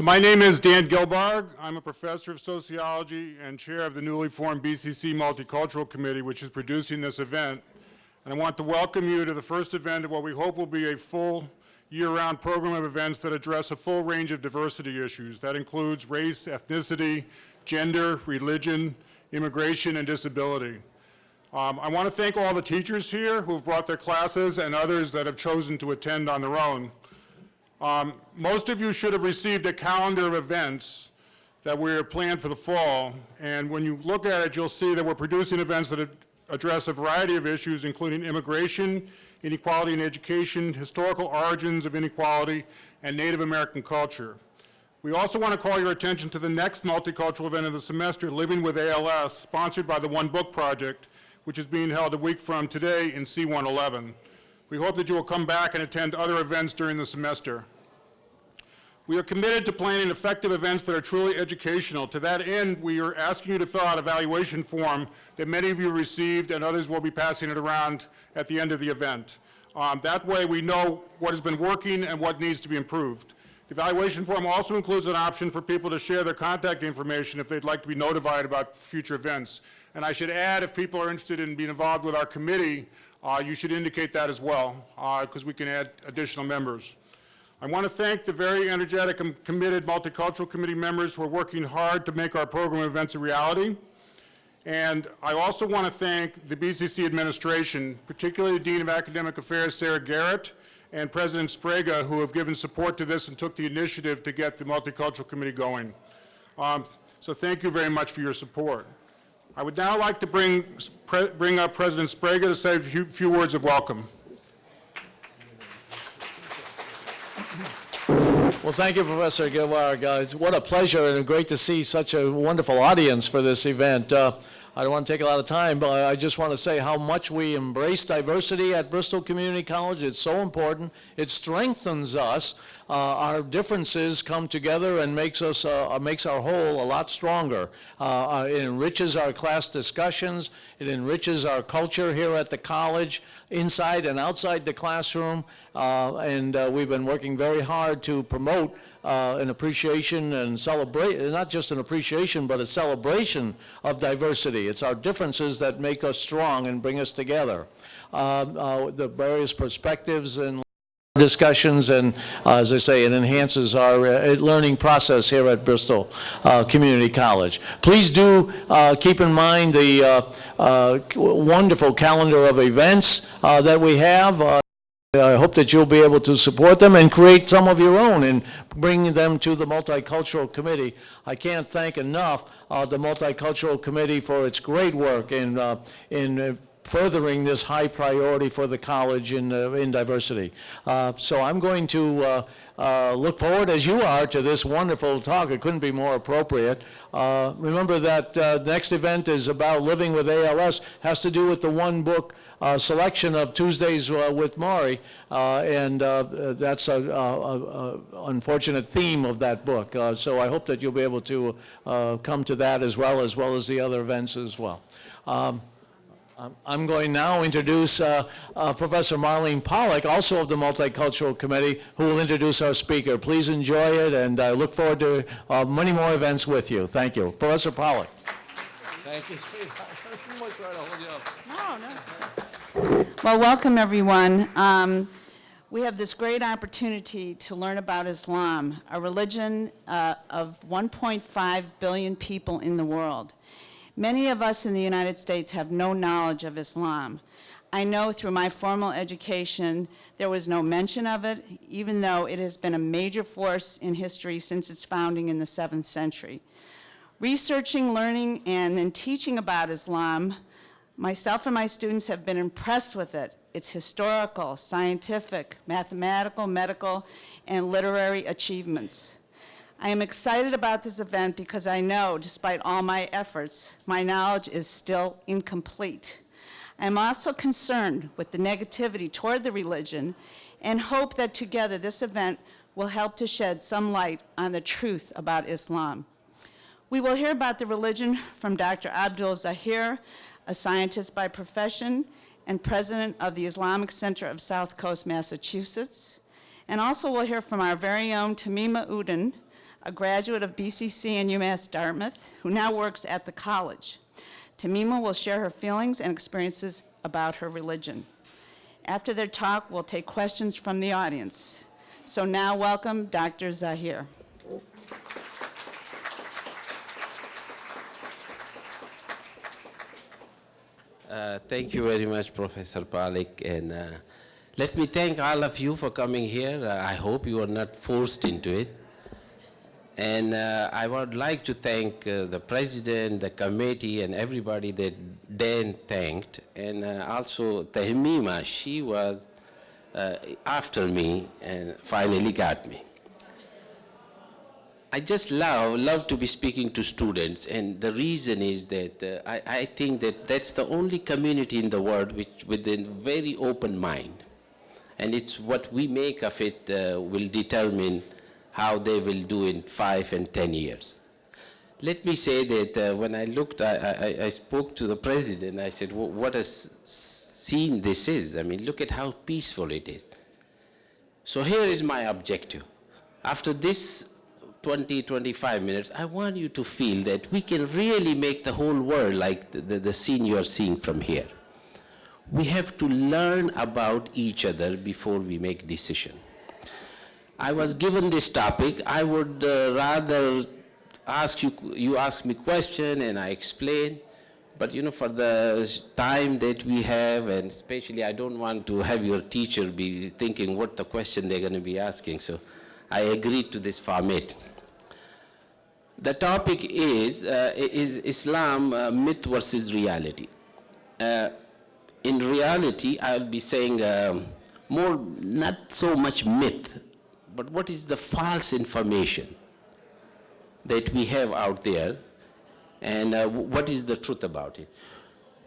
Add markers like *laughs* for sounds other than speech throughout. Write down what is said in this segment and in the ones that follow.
So my name is Dan Gilbarg. I'm a professor of sociology and chair of the newly formed BCC Multicultural Committee, which is producing this event. And I want to welcome you to the first event of what we hope will be a full year-round program of events that address a full range of diversity issues. That includes race, ethnicity, gender, religion, immigration, and disability. Um, I want to thank all the teachers here who have brought their classes and others that have chosen to attend on their own. Um, most of you should have received a calendar of events that we have planned for the fall, and when you look at it, you'll see that we're producing events that address a variety of issues, including immigration, inequality in education, historical origins of inequality, and Native American culture. We also want to call your attention to the next multicultural event of the semester, Living with ALS, sponsored by the One Book Project, which is being held a week from today in C111. We hope that you will come back and attend other events during the semester. We are committed to planning effective events that are truly educational. To that end, we are asking you to fill out a evaluation form that many of you received and others will be passing it around at the end of the event. Um, that way we know what has been working and what needs to be improved. The evaluation form also includes an option for people to share their contact information if they'd like to be notified about future events. And I should add, if people are interested in being involved with our committee, uh, you should indicate that as well, because uh, we can add additional members. I want to thank the very energetic and committed Multicultural Committee members who are working hard to make our program events a reality. And I also want to thank the BCC administration, particularly the Dean of Academic Affairs, Sarah Garrett, and President Sbrega, who have given support to this and took the initiative to get the Multicultural Committee going. Um, so thank you very much for your support. I would now like to bring, bring up President Sbrega to say a few, few words of welcome. Well, thank you, Professor. Uh, what a pleasure and great to see such a wonderful audience for this event. Uh, I don't want to take a lot of time, but I just want to say how much we embrace diversity at Bristol Community College. It's so important. It strengthens us. Uh, our differences come together and makes us uh, makes our whole a lot stronger. Uh, uh, it enriches our class discussions. It enriches our culture here at the college inside and outside the classroom, uh, and uh, we've been working very hard to promote uh, an appreciation and celebrate, not just an appreciation, but a celebration of diversity. It's our differences that make us strong and bring us together. Um, uh, the various perspectives and discussions and uh, as I say it enhances our uh, learning process here at Bristol uh, Community College. Please do uh, keep in mind the uh, uh, wonderful calendar of events that we have. I hope that you'll be able to support them and create some of your own and bring them to the Multicultural Committee. I can't thank enough the Multicultural Committee for its great work in, in furthering this high priority for the college in, uh, in diversity. Uh, so I'm going to uh, uh, look forward, as you are, to this wonderful talk. It couldn't be more appropriate. Uh, remember that uh, next event is about living with ALS, has to do with the one book uh, selection of Tuesdays uh, with Morrie, uh, and that's an unfortunate theme of that book. so I hope that you'll be able to come to that as well, as well as the other events as well. Um, I'm going now to introduce uh, uh, Professor Marlene Pollock, also of the Multicultural Committee, who will introduce our speaker. Please enjoy it, and I look forward to uh, many more events with you. Thank you. Professor Pollock. Thank you, *laughs* No, no. Well, welcome, everyone. Um, we have this great opportunity to learn about Islam, a religion uh, of 1.5 billion people in the world. Many of us in the United States have no knowledge of Islam. I know through my formal education there was no mention of it, even though it has been a major force in history since its founding in the 7th century. Researching, learning, and then teaching about Islam, myself and my students have been impressed with it, its historical, scientific, mathematical, medical, and literary achievements. I am excited about this event because I know, despite all my efforts, my knowledge is still incomplete. I am also concerned with the negativity toward the religion and hope that together this event will help to shed some light on the truth about Islam. We will hear about the religion from Dr. Abdul Zahir, a scientist by profession and president of the Islamic Center of South Coast, Massachusetts. And also we'll hear from our very own Tamima Uden, a graduate of BCC and UMass Dartmouth, who now works at the college. Tamima will share her feelings and experiences about her religion. After their talk, we'll take questions from the audience. So now welcome Dr. Zahir. Uh, Thank you very much, Professor Palik, and uh, let me thank all of you for coming here. Uh, I hope you are not forced into it. And uh, I would like to thank uh, the president, the committee, and everybody that Dan thanked, and also Tahmima, she was after me and finally got me. I just love, love to be speaking to students, and the reason is that uh, I, I think that that's the only community in the world which, with a very open mind. And it's what we make of it uh, will determine how they will do in five and 10 years. Let me say that uh, when I looked, I, I, I spoke to the president, I said, "Wha- what a scene this is. I mean, look at how peaceful it is. So here is my objective. After this 20, 25 minutes, I want you to feel that we can really make the whole world like the, the, the scene you are seeing from here. We have to learn about each other before we make decision. I was given this topic, I would uh, rather ask you, you ask me question and I explain. But you know, for the time that we have, and especially I don't want to have your teacher be thinking what the question they're going to be asking. So I agreed to this format. The topic is, uh, is Islam uh, myth versus reality. Uh, in reality, I'll be saying um, more, not so much myth, but what is the false information that we have out there and uh, what is the truth about it.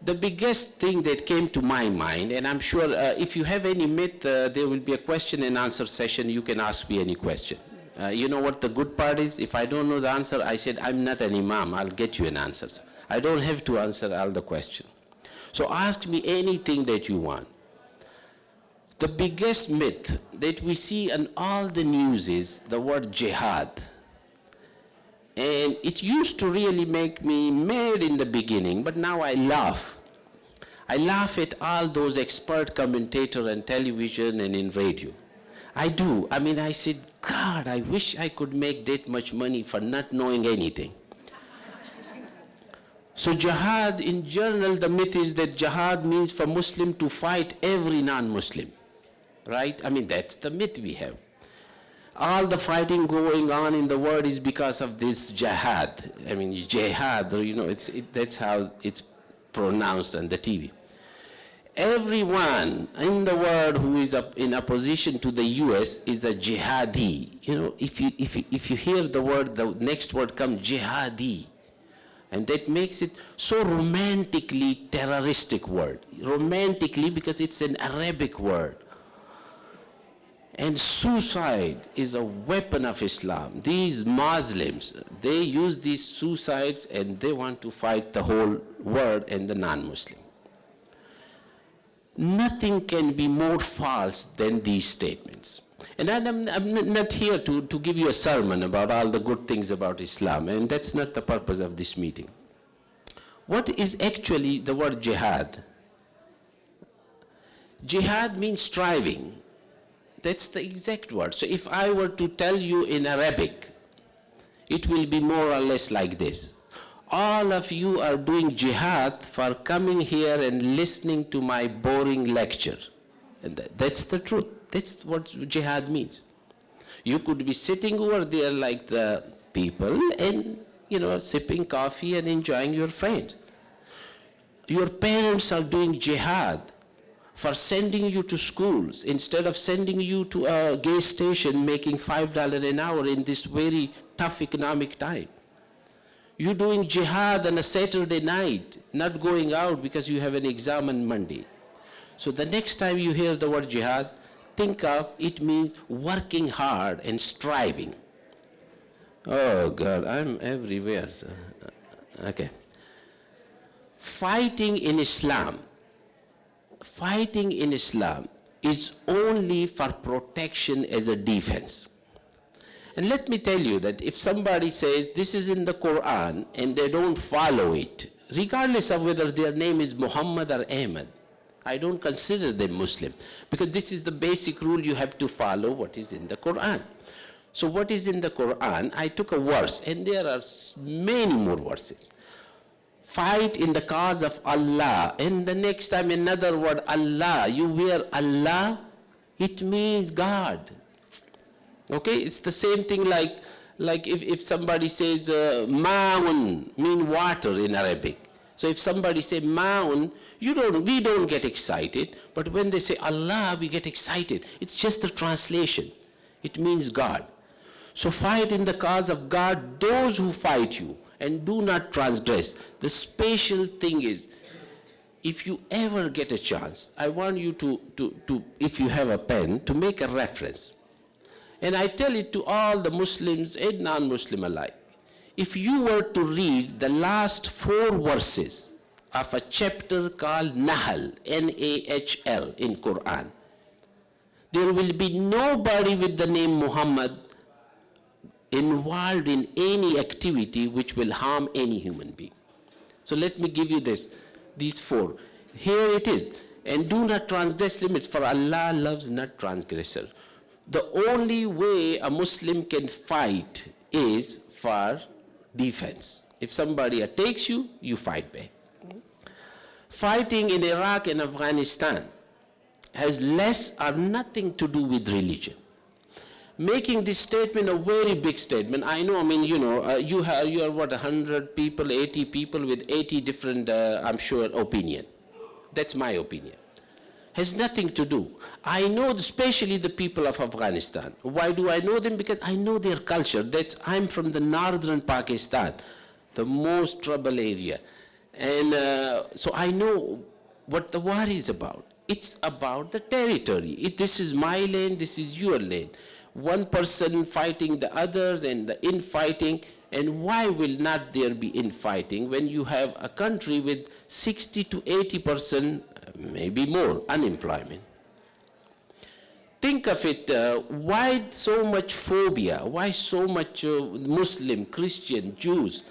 The biggest thing that came to my mind, and I'm sure uh, if you have any myth, uh, there will be a question and answer session, you can ask me any question. Uh, you know what the good part is? If I don't know the answer, I said, I'm not an imam, I'll get you an answer. I don't have to answer all the questions. So ask me anything that you want. The biggest myth that we see in all the news is the word jihad. And it used to really make me mad in the beginning, but now I laugh. I laugh at all those expert commentators on television and in radio. I do. I mean, I said, God, I wish I could make that much money for not knowing anything. So jihad, in general, the myth is that jihad means for Muslim to fight every non-Muslim, right? I mean, that's the myth we have. All the fighting going on in the world is because of this jihad. I mean, jihad, you know, it's, it, that's how it's pronounced on the TV. Everyone in the world who is up in opposition to the U.S. is a jihadi. You know, if you, if you, if you hear the word, the next word comes jihadi. And that makes it so romantically terroristic word. Romantically because it's an Arabic word. And suicide is a weapon of Islam. These Muslims, they use these suicides and they want to fight the whole world and the non-Muslim. Nothing can be more false than these statements. And I'm, I'm not here to, to give you a sermon about all the good things about Islam, and that's not the purpose of this meeting. What is actually the word jihad? Jihad means striving. That's the exact word. So if I were to tell you in Arabic, it will be more or less like this. All of you are doing jihad for coming here and listening to my boring lecture. And that- that's the truth. That's what jihad means. You could be sitting over there like the people and, you know, sipping coffee and enjoying your friends. Your parents are doing jihad for sending you to schools instead of sending you to a gas station making $5 an hour in this very tough economic time. You're doing jihad on a Saturday night, not going out because you have an exam on Monday. So the next time you hear the word jihad, think of it means working hard and striving. Oh God, I'm everywhere. sir. Uh, okay. Fighting in Islam, fighting in Islam is only for protection as a defense. And let me tell you that if somebody says this is in the Quran and they don't follow it, regardless of whether their name is Muhammad or Ahmed, I don't consider them Muslim because this is the basic rule you have to follow what is in the Quran. So what is in the Quran, I took a verse and there are many more verses. Fight in the cause of Allah and the next time another word Allah, you wear Allah, it means God. Okay, it's the same thing like, like if, if somebody says uh, ma'un, mean water in Arabic. So if somebody say ma'un, you don't, we don't get excited, but when they say Allah, we get excited. It's just a translation. It means God. So fight in the cause of God those who fight you and do not transgress. The special thing is, if you ever get a chance, I want you to, to, to, if you have a pen, to make a reference. And I tell it to all the Muslims and non-Muslim alike. If you were to read the last four verses of a chapter called Nahl, N-A-H-L in Quran, there will be nobody with the name Muhammad involved in any activity which will harm any human being. So let me give you this, these four. Here it is. And do not transgress limits, for Allah loves not transgressor. The only way a Muslim can fight is for defense. If somebody attacks you, you fight back. Fighting in Iraq and Afghanistan has less or nothing to do with religion making this statement a very big statement. I know, I mean, you know, uh, you have, you are what, 100 people, 80 people with 80 different, uh, I'm sure, opinion. That's my opinion. Has nothing to do. I know especially the people of Afghanistan. Why do I know them? Because I know their culture. That's, I'm from the northern Pakistan, the most trouble area. And uh, so I know what the war is about. It's about the territory. It, this is my land, this is your land one person fighting the others and the infighting. And why will not there be infighting when you have a country with 60 to 80 percent, maybe more, unemployment? Think of it, uh, why so much phobia? Why so much uh, Muslim, Christian, Jews?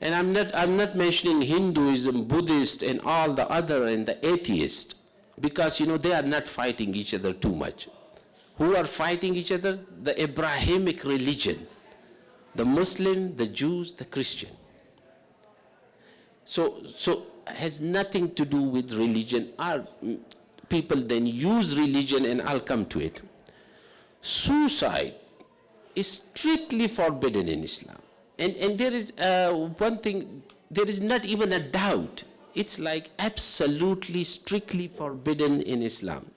And I'm not, I'm not mentioning Hinduism, Buddhist, and all the other, and the atheist, because, you know, they are not fighting each other too much who are fighting each other? The Abrahamic religion. The Muslim, the Jews, the Christian. So, so has nothing to do with religion. Our people then use religion and I'll come to it. Suicide is strictly forbidden in Islam. And, and there is uh, one thing, there is not even a doubt. It's like absolutely strictly forbidden in Islam.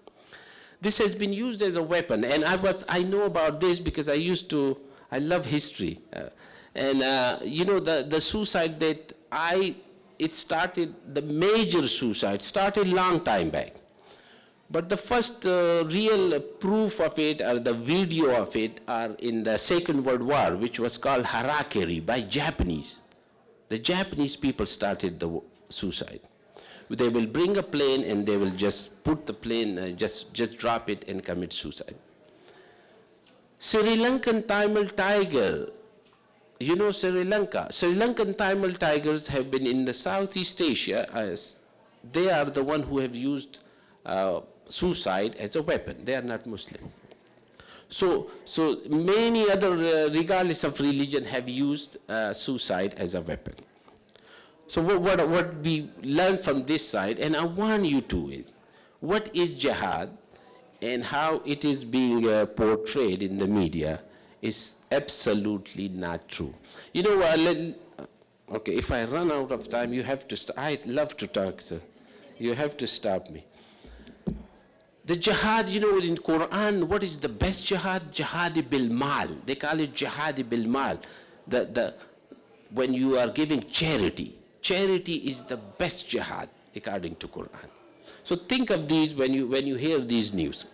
This has been used as a weapon, and I was I know about this because I used to I love history, uh, and uh, you know the the suicide that I it started the major suicide started long time back, but the first uh, real proof of it or the video of it are in the Second World War, which was called Harakiri by Japanese. The Japanese people started the suicide they will bring a plane and they will just put the plane, uh, just, just drop it and commit suicide. Sri Lankan Tamil tiger, you know Sri Lanka. Sri Lankan Tamil tigers have been in the Southeast Asia as they are the one who have used uh, suicide as a weapon. They are not Muslim. So, so many other, uh, regardless of religion, have used uh, suicide as a weapon. So what, what, what we learn from this side, and I want you to is, what is jihad and how it is being uh, portrayed in the media is absolutely not true. You know, okay, if I run out of time, you have to, I love to talk, sir. You have to stop me. The jihad, you know, in Quran, what is the best jihad? Jihadi bil mal. They call it jihadi bil mal. The, the, when you are giving charity, charity is the best jihad according to Quran. So think of these when you, when you hear these news.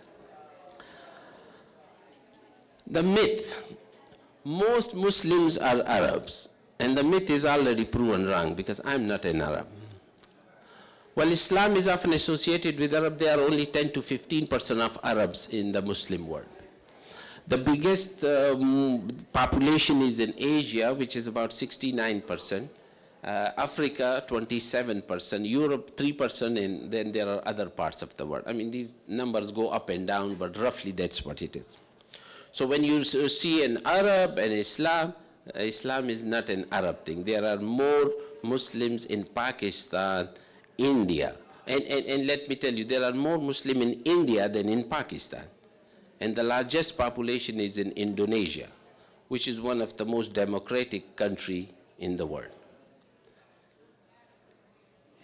The myth, most Muslims are Arabs, and the myth is already proven wrong because I'm not an Arab. While Islam is often associated with Arab, there are only 10 to 15 percent of Arabs in the Muslim world. The biggest um, population is in Asia, which is about 69%. Uh, Africa, 27%, Europe, 3%, and then there are other parts of the world. I mean, these numbers go up and down, but roughly that's what it is. So when you see an Arab and Islam, uh, Islam is not an Arab thing. There are more Muslims in Pakistan, India. And, and, and let me tell you, there are more Muslims in India than in Pakistan. And the largest population is in Indonesia, which is one of the most democratic country in the world.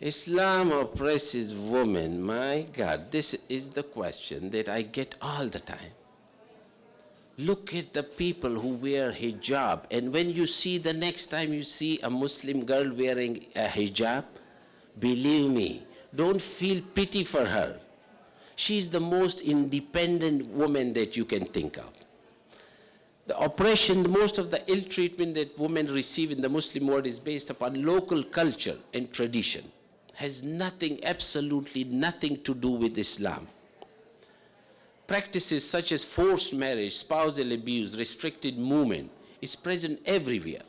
Islam oppresses women. My God, this is the question that I get all the time. Look at the people who wear hijab, and when you see the next time you see a Muslim girl wearing a hijab, believe me, don't feel pity for her. She's the most independent woman that you can think of. The oppression, most of the ill treatment that women receive in the Muslim world is based upon local culture and tradition. Has nothing, absolutely nothing to do with Islam. Practices such as forced marriage, spousal abuse, restricted movement is present everywhere.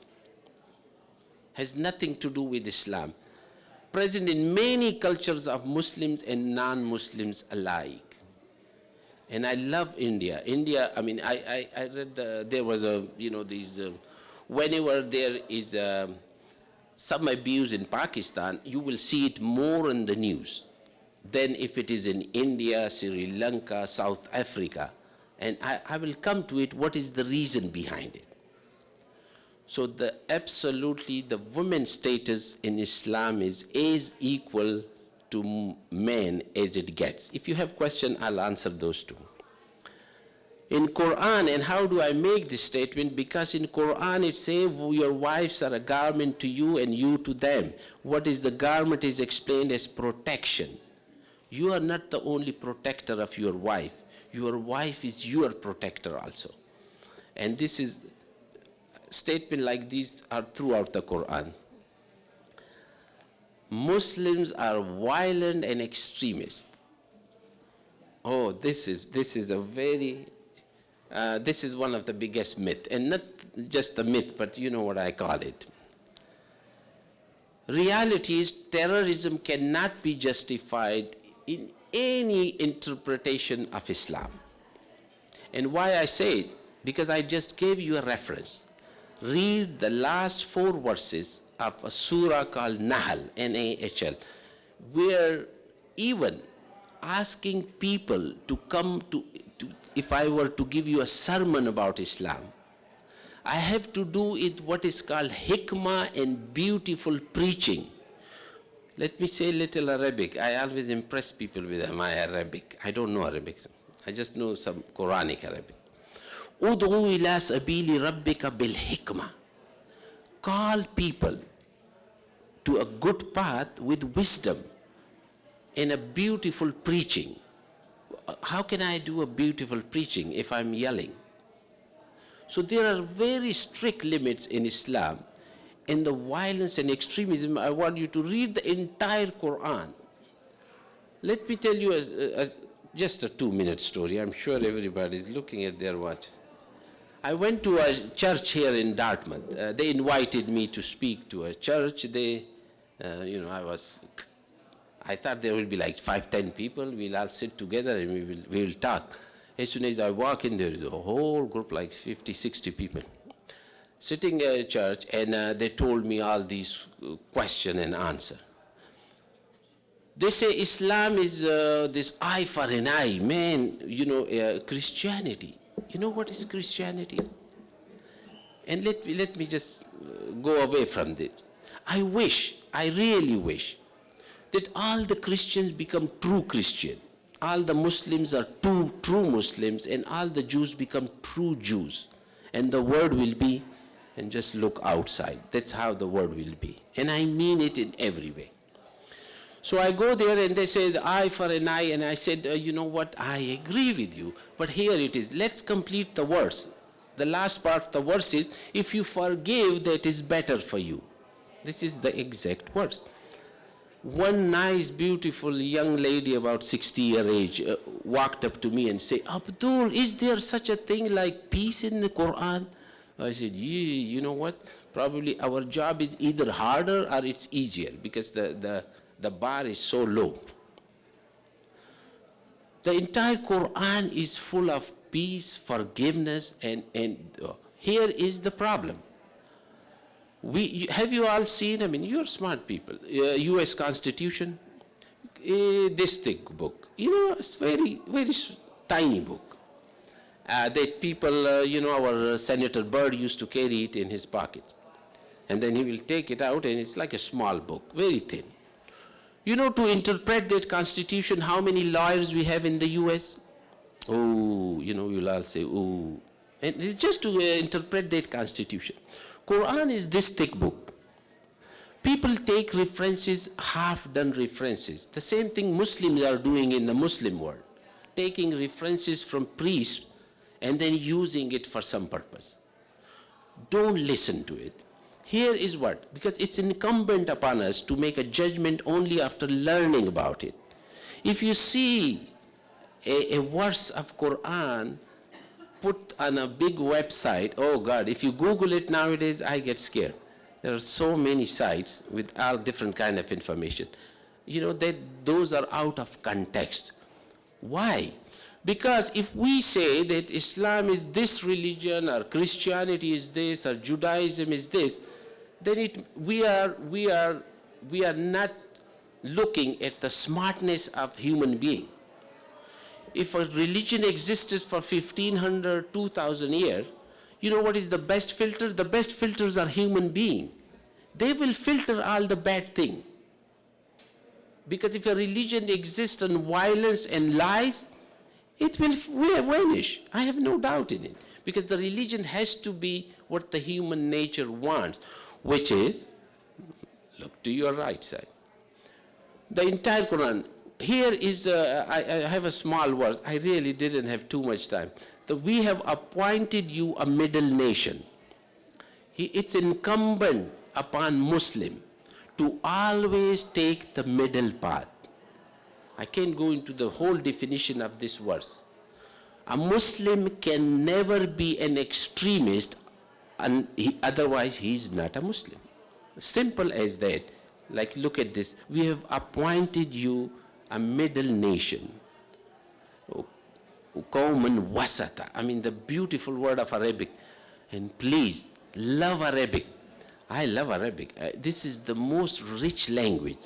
Has nothing to do with Islam. Present in many cultures of Muslims and non-Muslims alike. And I love India. India, I mean, I, I, I read, the, there was a, you know, these, uh, whenever there is uh, some abuse in Pakistan, you will see it more in the news than if it is in India, Sri Lanka, South Africa. And I, I will come to it, what is the reason behind it. So the absolutely, the women's status in Islam is as equal to men as it gets. If you have question, I'll answer those two. In Quran, and how do I make this statement? Because in Quran it says your wives are a garment to you and you to them. What is the garment is explained as protection. You are not the only protector of your wife. Your wife is your protector also. And this is statement like these are throughout the Quran. Muslims are violent and extremist. Oh, this is this is a very uh, this is one of the biggest myth, and not just a myth, but you know what I call it. Reality is terrorism cannot be justified in any interpretation of Islam. And why I say it? Because I just gave you a reference. Read the last four verses of a surah called Nahl, N-A-H-L, where even asking people to come to, to, if I were to give you a sermon about Islam, I have to do it what is called hikmah and beautiful preaching. Let me say little Arabic. I always impress people with my Arabic. I don't know Arabic. I just know some Quranic Arabic. Ud'u ila sabili rabbika bil hikmah. Call people to a good path with wisdom and a beautiful preaching. How can I do a beautiful preaching if I'm yelling? So there are very strict limits in Islam in the violence and extremism, I want you to read the entire Quran. Let me tell you a, a, just a two-minute story. I'm sure everybody is looking at their watch. I went to a church here in Dartmouth. Uh, they invited me to speak to a church. They, uh, you know, I was, I thought there will be like five, ten people. We'll all sit together and we will, we will talk. As soon as I walk in, there is a whole group, like 50, 60 people, sitting at church, and uh, they told me all these uh, question and answer. They say Islam is uh, this eye for an eye. Man, you know, uh, Christianity. You know what is Christianity? And let me, let me just uh, go away from this. I wish, I really wish, that all the Christians become true Christian. All the Muslims are true, true Muslims, and all the Jews become true Jews. And the word will be, and just look outside. That's how the world will be. And I mean it in every way. So I go there and they say eye for an eye, and I said, uh, you know what, I agree with you, but here it is. Let's complete the verse. The last part of the verse is, if you forgive, that is better for you. This is the exact verse. one nice, beautiful young lady about 60 year age uh, walked up to me and said, Abdul, is there such a thing like peace in the Quran? I said, you know what? Probably our job is either harder or it's easier because the, the, the bar is so low. The entire Quran is full of peace, forgiveness, and, and uh, here is the problem. We, have you all seen, I mean, you're smart people, uh, US Constitution, uh, this thick book, you know, it's very, very tiny book. Uh, that people, uh, you know, our uh, Senator Byrd used to carry it in his pocket. And then he will take it out and it's like a small book, very thin. You know, to interpret that constitution, how many lawyers we have in the US? Oh, you know, you'll all say, oh. And it's just to interpret that constitution. Quran is this thick book. People take references, half-done references. The same thing Muslims are doing in the Muslim world, taking references from priests and then using it for some purpose. Don't listen to it. Here is what, because it's incumbent upon us to make a judgment only after learning about it. If you see a, a verse of Quran put on a big website, oh God, if you Google it nowadays, I get scared. There are so many sites with all different kind of information. You know, that those are out of context. Why? Because if we say that Islam is this religion or Christianity is this or Judaism is this, then it, we, are, we, are, we are not looking at the smartness of human being. If a religion existed for 1500, 2000 years, you know what is the best filter? The best filters are human being. They will filter all the bad thing. Because if a religion exists on violence and lies, it will vanish. I have no doubt in it. Because the religion has to be what the human nature wants, which is, look to your right side. The entire Quran. Here is, I, I have a small verse. I really didn't have too much time. That we have appointed you a middle nation. He, it's incumbent upon Muslim to always take the middle path. I can't go into the whole definition of this verse. A Muslim can never be an extremist, and he, otherwise he is not a Muslim. Simple as that. Like, look at this. We have appointed you a middle nation. Qawman wasata. I mean, the beautiful word of Arabic. And please, love Arabic. I love Arabic. Uh, this is the most rich language.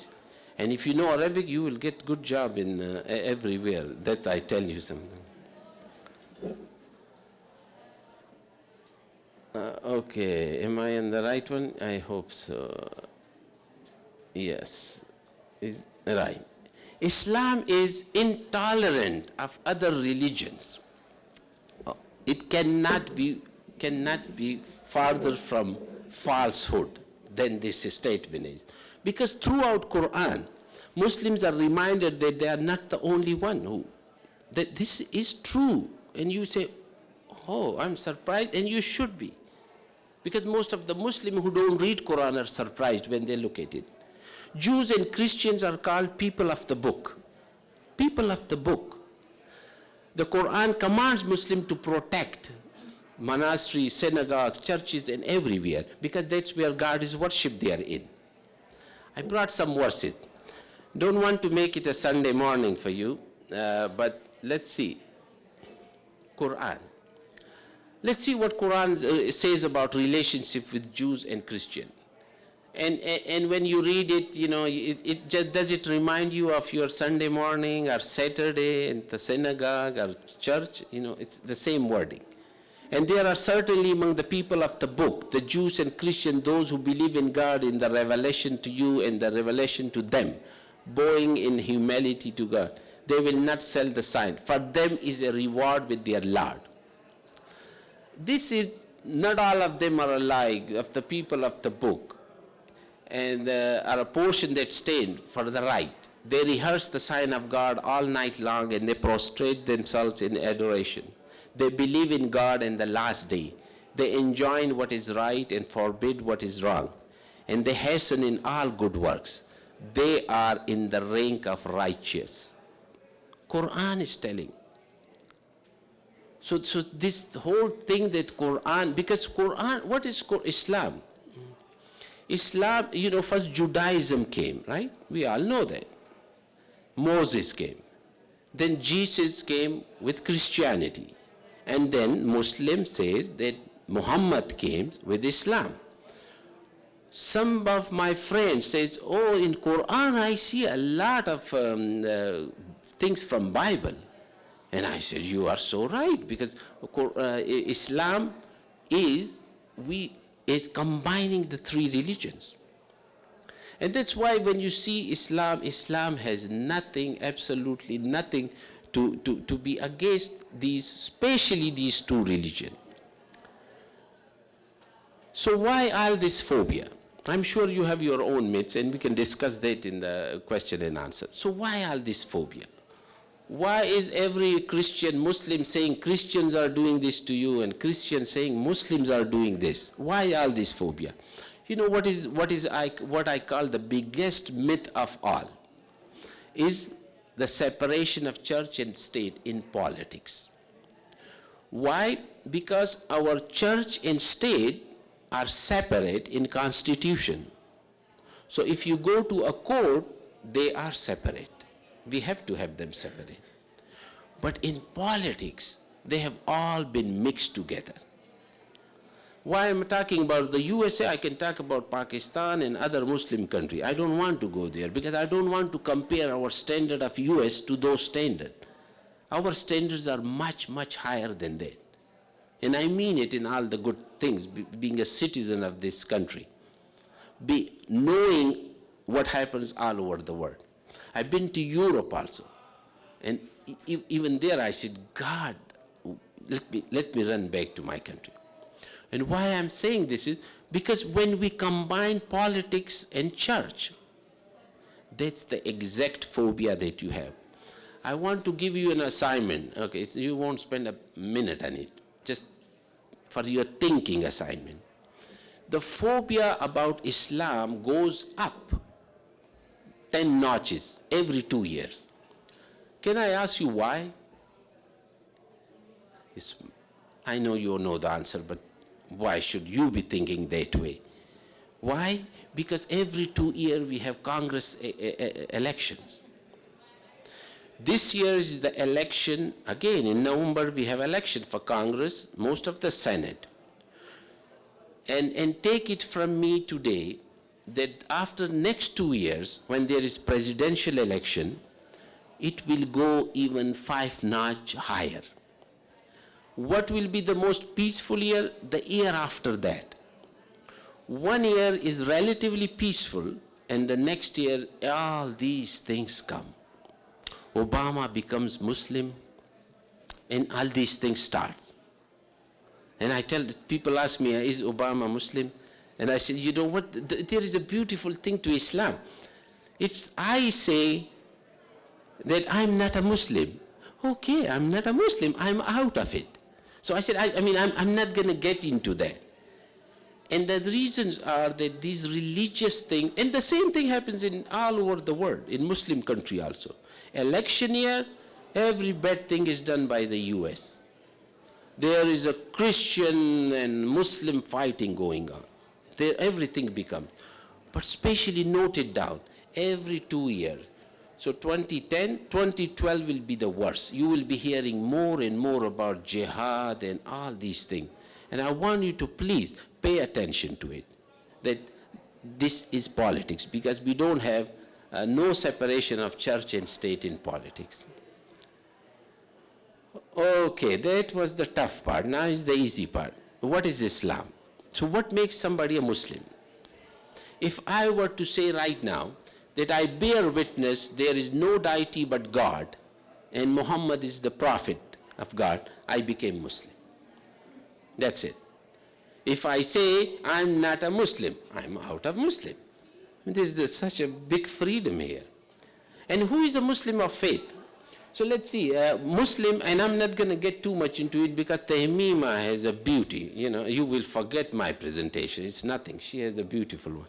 And if you know Arabic, you will get good job in uh, everywhere. That I tell you something. Uh, okay, am I in the right one? I hope so. Yes, is right. Islam is intolerant of other religions. Oh, It cannot be, cannot be farther from falsehood than this statement is. Because throughout Quran, Muslims are reminded that they are not the only one who, that this is true. And you say, oh, I'm surprised, and you should be. Because most of the Muslims who don't read Quran are surprised when they look at it. Jews and Christians are called people of the book. People of the book. The Quran commands Muslims to protect monasteries, synagogues, churches, and everywhere because that's where God is worshipped there in. I brought some verses. Don't want to make it a Sunday morning for you, uh, but let's see. Quran. Let's see what Quran uh, says about relationship with Jews and Christian. And, and, and when you read it, you know, it, it just, does it remind you of your Sunday morning or Saturday in the synagogue or church? You know, it's the same wording. And there are certainly among the people of the book, the Jews and Christians, those who believe in God in the revelation to you and the revelation to them, bowing in humility to God. They will not sell the sign. For them is a reward with their Lord. This is, not all of them are alike of the people of the book and uh, are a portion that stand for the right. They rehearse the sign of God all night long and they prostrate themselves in adoration. They believe in God and the last day. They enjoin what is right and forbid what is wrong. And they hasten in all good works. they are in the rank of righteous. Quran is telling. So, so this whole thing that Quran, because Quran, what is Islam? Islam, you know, first Judaism came, right? We all know that. Moses came. Then Jesus came with Christianity. And then Muslim says that Muhammad came with Islam. Some of my friends says, oh, in Quran I see a lot of um, uh, things from Bible. And I said, you are so right, because uh, Islam is, we, is combining the three religions. And that's why when you see Islam, Islam has nothing, absolutely nothing to, to, to be against these, especially these two religions. So why all this phobia? I'm sure you have your own myths and we can discuss that in the question and answer. So why all this phobia? Why is every Christian Muslim saying Christians are doing this to you and Christians saying Muslims are doing this? Why all this phobia? You know what is, what is I, what I call the biggest myth of all is the separation of church and state in politics. Why? Because our church and state are separate in constitution. So if you go to a court, they are separate. We have to have them separate. But in politics, they have all been mixed together. Why I'm talking about the USA, I can talk about Pakistan and other Muslim country. I don't want to go there because I don't want to compare our standard of US to those standard. Our standards are much, much higher than that. And I mean it in all the good things, be- being a citizen of this country. Be knowing what happens all over the world. I've been to Europe also. And even there I said, God, let me, let me run back to my country. And why I'm saying this is because when we combine politics and church, that's the exact phobia that you have. I want to give you an assignment. Okay, you won't spend a minute on it, just for your thinking assignment. The phobia about Islam goes up 10 notches every two years. Can I ask you why? It's, I know you know the answer, but why should you be thinking that way? Why? Because every two years we have Congress e- e- e- elections. This year is the election, again in November we have election for Congress, most of the Senate. And, and take it from me today that after next two years, when there is presidential election, it will go even five notch higher. What will be the most peaceful year? The year after that. One year is relatively peaceful, and the next year all these things come. Obama becomes Muslim, and all these things start. And I tell people ask me, is Obama Muslim? And I said, you know what? There is a beautiful thing to Islam. If I say that I'm not a Muslim, okay, I'm not a Muslim, I'm out of it. So I said, I, I mean, I'm, I'm not going to get into that. And the reasons are that these religious things, and the same thing happens in all over the world, in Muslim country also. Election year, every bad thing is done by the US. There is a Christian and Muslim fighting going on. There, everything becomes. But specially noted down, every two years. So 2010, 2012 will be the worst. You will be hearing more and more about jihad and all these things. And I want you to please pay attention to it. That this is politics because we don't have uh, no separation of church and state in politics. Okay, that was the tough part. Now is the easy part. What is Islam? So what makes somebody a Muslim? If I were to say right now that I bear witness there is no deity but God and Muhammad is the prophet of God, I became Muslim. That's it. If I say I'm not a Muslim, I'm out of Muslim. There is such a big freedom here. And who is a Muslim of faith? So let's see, uh, Muslim, and I'm not going to get too much into it because Tahmima has a beauty. You know, you will forget my presentation. It's nothing. She has a beautiful one.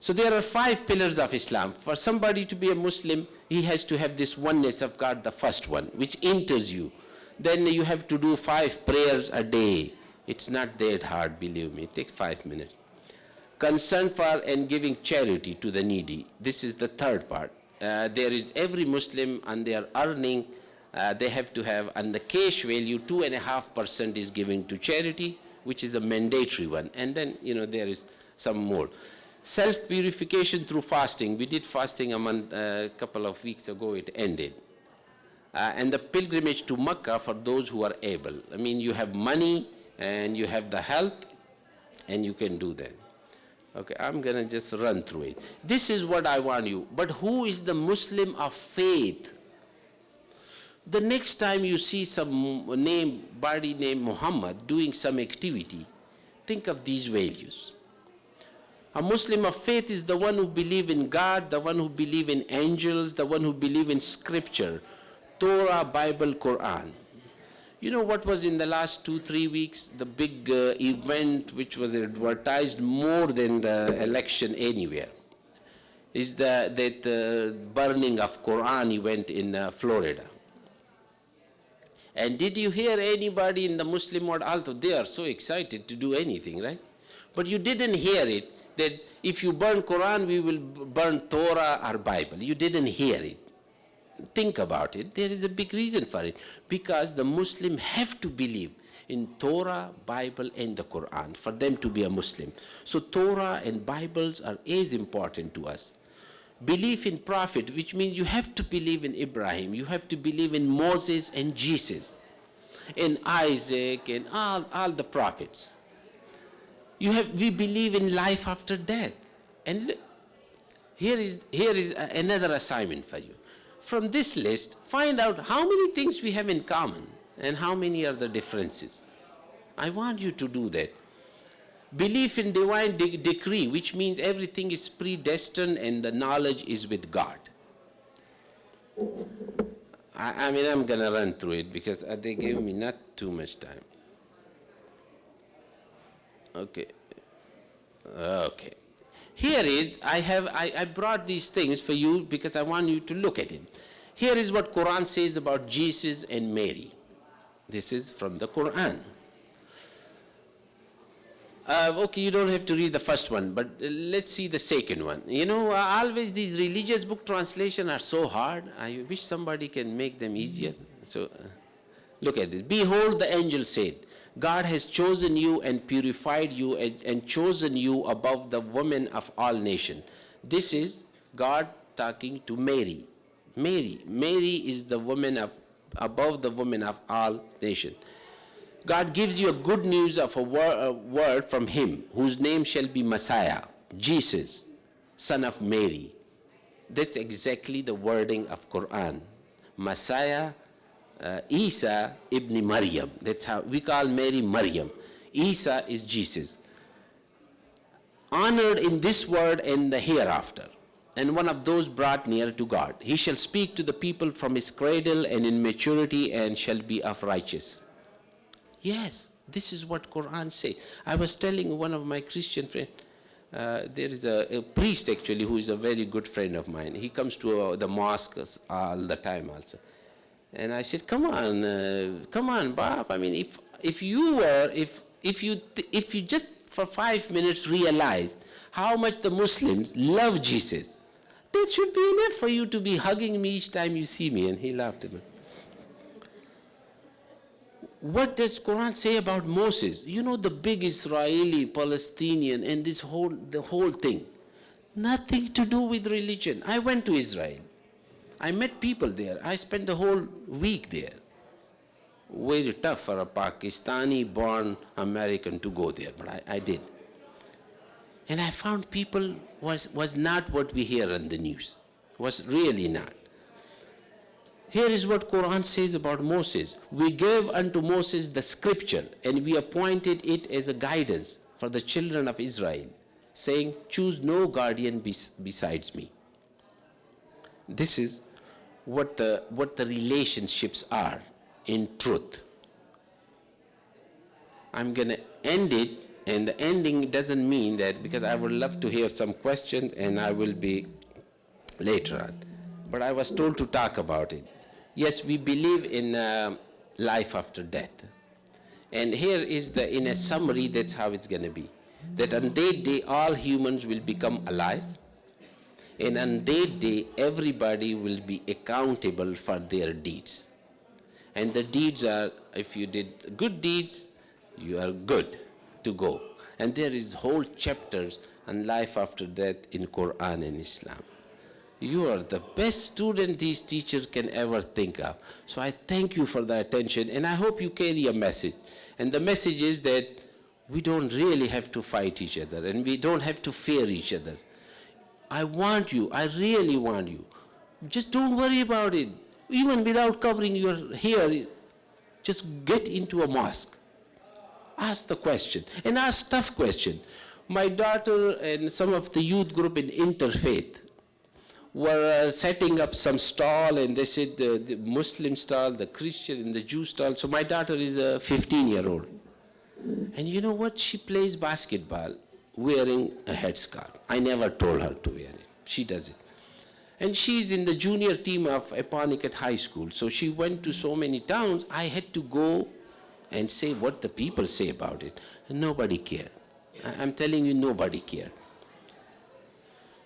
So there are five pillars of Islam. For somebody to be a Muslim, he has to have this oneness of God, the first one, which enters you. Then you have to do five prayers a day. It's not that hard, believe me. It takes five minutes. Concern for and giving charity to the needy. This is the third part. Uh, there is every Muslim and they are earning, uh, they have to have, and the cash value, two and a half percent is giving to charity, which is a mandatory one. And then, you know, there is some more. Self-purification through fasting. We did fasting a month, a couple of weeks ago, it ended. Uh, and the pilgrimage to Mecca for those who are able. I mean, you have money and you have the health and you can do that. Okay, I'm gonna just run through it. This is what I want you. But who is the Muslim of faith? The next time you see some name, body named Muhammad doing some activity, think of these values. A Muslim of faith is the one who believe in God, the one who believe in angels, the one who believe in scripture, Torah, Bible, Quran. You know what was in the last two, three weeks? The big uh, event which was advertised more than the election anywhere is the, that uh, burning of Quran event in uh, Florida. And did you hear anybody in the Muslim world, although they are so excited to do anything, right? But you didn't hear it, that if you burn Quran, we will burn Torah or Bible. You didn't hear it think about it, there is a big reason for it. Because the Muslim have to believe in Torah, Bible, and the Quran for them to be a Muslim. So Torah and Bibles are as important to us. Belief in Prophet, which means you have to believe in Ibrahim, you have to believe in Moses and Jesus, and Isaac, and all, all the prophets. You have, we believe in life after death. And here is, here is another assignment for you from this list, find out how many things we have in common and how many are the differences. I want you to do that. Belief in divine de decree, which means everything is predestined and the knowledge is with God. I, I mean, I'm going to run through it because uh, they gave me not too much time. Okay. Okay. Here is, I have, I, I brought these things for you because I want you to look at it. Here is what Quran says about Jesus and Mary. This is from the Quran. Uh, okay, you don't have to read the first one, but uh, let's see the second one. You know, uh, always these religious book translation are so hard. I wish somebody can make them easier. So, uh, look at this. Behold, the angel said, God has chosen you and purified you and, and chosen you above the women of all nations. This is God talking to Mary. Mary. Mary is the woman of, above the women of all nations. God gives you a good news of a, wor a word from him, whose name shall be Messiah, Jesus, son of Mary. That's exactly the wording of Quran. Messiah, uh, Isa ibn Maryam. That's how we call Mary Maryam. Isa is Jesus. Honored in this world and the hereafter. And one of those brought near to God. He shall speak to the people from his cradle and in maturity and shall be of righteous. Yes, this is what Quran say. I was telling one of my Christian friends, uh, there is a, a, priest actually who is a very good friend of mine. He comes to uh, the mosques all the time also. And I said, come on, uh, come on, Bob. I mean, if, if you were, if, if, you, if you just for five minutes realized how much the Muslims love Jesus, that should be enough for you to be hugging me each time you see me. And he laughed at me. What does Quran say about Moses? You know the big Israeli, Palestinian, and this whole, the whole thing. Nothing to do with religion. I went to Israel. I met people there. I spent the whole week there. Very tough for a Pakistani-born American to go there, but I, I, did. And I found people was, was not what we hear on the news. Was really not. Here is what Quran says about Moses. We gave unto Moses the scripture and we appointed it as a guidance for the children of Israel, saying, choose no guardian bes besides me. This is what the, what the relationships are in truth. I'm going to end it And the ending doesn't mean that, because I would love to hear some questions and I will be later on. But I was told to talk about it. Yes, we believe in uh, life after death. And here is the, in a summary, that's how it's going to be. That on that day, all humans will become alive. And on that day, everybody will be accountable for their deeds. And the deeds are, if you did good deeds, you are good to go. And there is whole chapters on life after death in Quran and Islam. You are the best student these teachers can ever think of. So I thank you for the attention and I hope you carry a message. And the message is that we don't really have to fight each other and we don't have to fear each other. I want you, I really want you. Just don't worry about it. Even without covering your hair, just get into a mosque. Ask the question and ask tough question. My daughter and some of the youth group in interfaith were uh, setting up some stall and they said the, the Muslim stall, the Christian and the Jew stall. So my daughter is a 15 year old. And you know what? She plays basketball wearing a headscarf. I never told her to wear it. She does it. And she's in the junior team of Apponequet High School. So she went to so many towns, I had to go and say what the people say about it. And nobody cared. I- I'm telling you, nobody cared.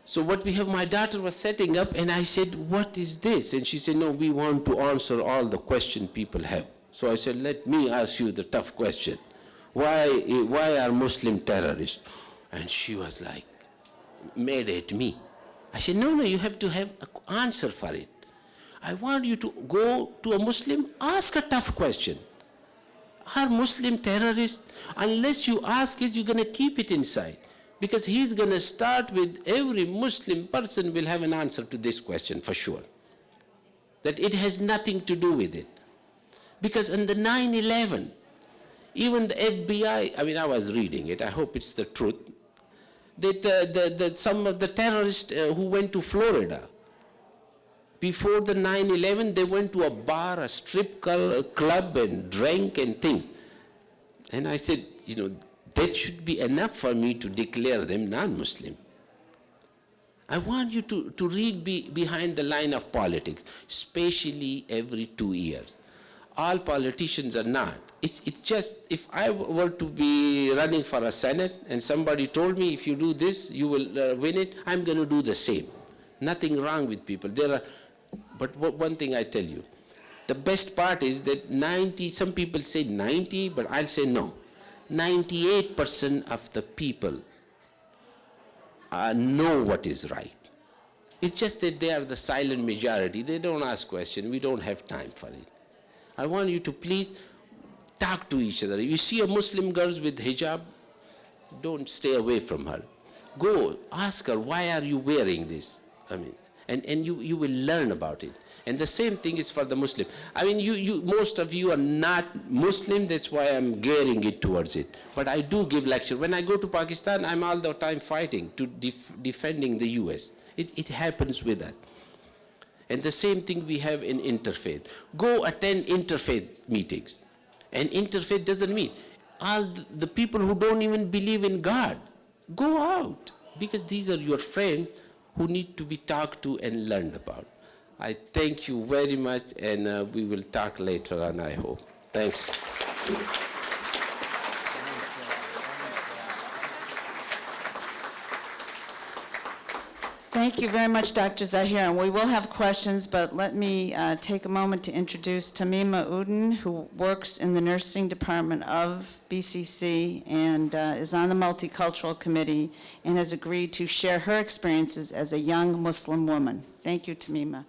So what we have, my daughter was setting up and I said, what is this? And she said, no, we want to answer all the question people have. So I said, let me ask you the tough question. Why, why are Muslim terrorists? And she was like, mad at me. I said, no, no, you have to have an answer for it. I want you to go to a Muslim, ask a tough question. Are Muslim terrorists? Unless you ask it, you're going to keep it inside. Because he's going to start with every Muslim person will have an answer to this question for sure. That it has nothing to do with it. Because in the 9 11, even the FBI, I mean, I was reading it, I hope it's the truth, that, the, the, some of the terrorists uh, who went to Florida, before the 9-11, they went to a bar, a strip cl- club and drank and thing. And I said, you know, that should be enough for me to declare them non-Muslim. I want you to, to read be, behind the line of politics, especially every two years. All politicians are not. It's, just, if I were to be running for a Senate and somebody told me, if you do this, you will uh, win it, I'm going to do the same. Nothing wrong with people. There are, but one thing I tell you, the best part is that 90, some people say 90, but I'll say no. 98% of the people uh, know what is right. It's just that they are the silent majority. They don't ask questions. We don't have time for it. I want you to please talk to each other. You see a Muslim girl with hijab, don't stay away from her. Go ask her, why are you wearing this? I mean, and, and you, you will learn about it. And the same thing is for the Muslim. I mean, you, you, most of you are not Muslim, that's why I'm gearing it towards it. But I do give lecture. When I go to Pakistan, I'm all the time fighting to def- defending the US. It, it happens with us. And the same thing we have in interfaith. Go attend interfaith meetings. And interfaith doesn't mean all the people who don't even believe in God. Go out because these are your friends who need to be talked to and learned about. I thank you very much, and uh, we will talk later on, I hope. Thanks. Thank you very much, Dr. Zahir. And we will have questions, but let me uh, take a moment to introduce Tamima Uden, who works in the nursing department of BCC and uh, is on the Multicultural Committee and has agreed to share her experiences as a young Muslim woman. Thank you, Tamima.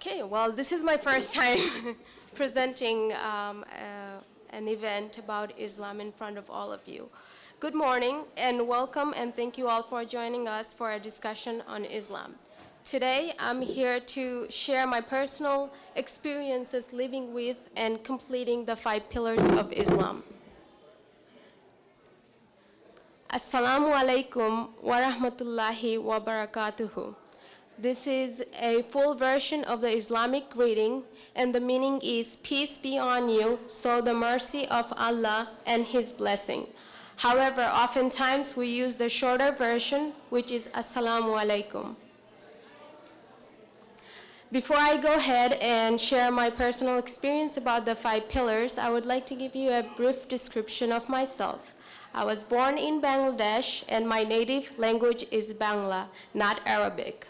Okay, well, this is my first time *laughs* presenting um, uh, an event about Islam in front of all of you. Good morning and welcome, and thank you all for joining us for a discussion on Islam. Today, I'm here to share my personal experiences living with and completing the five pillars of Islam. Assalamu alaikum wa rahmatullahi wa barakatuhu. This is a full version of the Islamic greeting, and the meaning is Peace be on you, so the mercy of Allah and His blessing. However, oftentimes we use the shorter version, which is Assalamu alaikum. Before I go ahead and share my personal experience about the five pillars, I would like to give you a brief description of myself. I was born in Bangladesh, and my native language is Bangla, not Arabic.